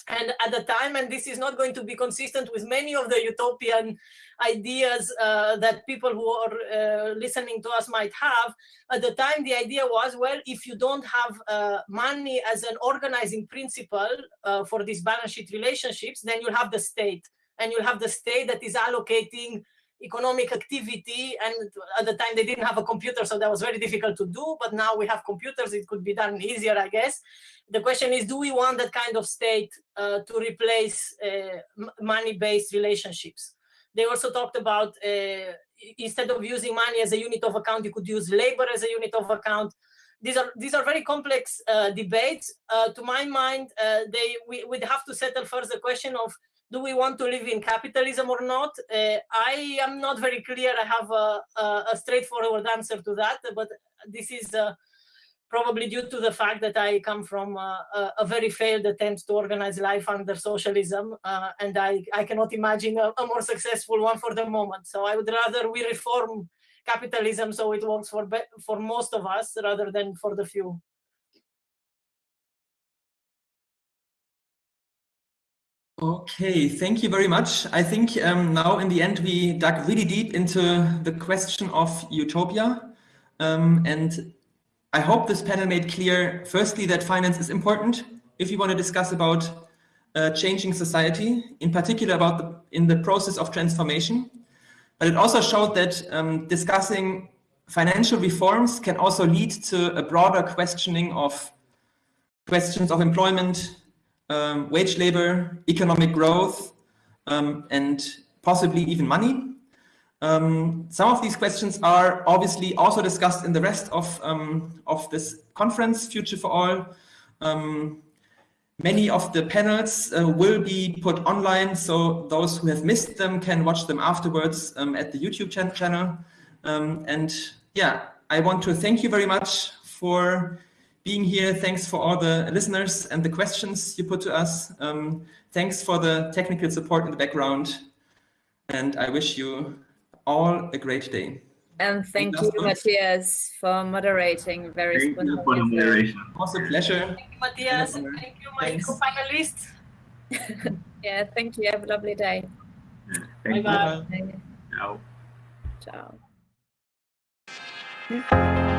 and at the time, and this is not going to be consistent with many of the utopian ideas uh, that people who are uh, listening to us might have, at the time the idea was, well, if you don't have uh, money as an organizing principle uh, for these balance sheet relationships, then you'll have the state. And you'll have the state that is allocating economic activity and at the time they didn't have a computer so that was very difficult to do but now we have computers it could be done easier i guess. The question is do we want that kind of state uh, to replace uh, money-based relationships? They also talked about uh, instead of using money as a unit of account you could use labor as a unit of account. These are these are very complex uh, debates. Uh, to my mind uh, they we would have to settle first the question of do we want to live in capitalism or not? Uh, I am not very clear. I have a, a, a, straightforward answer to that, but this is uh, probably due to the fact that I come from a, a very failed attempt to organize life under socialism, uh, and I, I cannot imagine a, a, more successful one for the moment. So I would rather we reform capitalism so it works for for most of us rather than for the few. Okay, thank you very much. I think um, now in the end we dug really deep into the question of utopia. Um, and I hope this panel made clear, firstly, that finance is important if you want to discuss about uh, changing society, in particular about the, in the process of transformation. But it also showed that um, discussing financial reforms can also lead to a broader questioning of questions of employment, um, wage labor, economic growth, um, and possibly even money. Um, some of these questions are obviously also discussed in the rest of, um, of this conference, Future for All. Um, many of the panels uh, will be put online, so those who have missed them can watch them afterwards um, at the YouTube ch channel. and yeah, I want to thank you very much for being here. Thanks for all the listeners and the questions you put to us. Um, thanks for the technical support in the background. And I wish you all a great day. And thank you, Matthias, for moderating very Thank you for the moderation. It was a pleasure. Thank you, Matthias. Thank you, my co-panelists. yeah, thank you. Have a lovely day. Thank Bye-bye. Ciao. Ciao.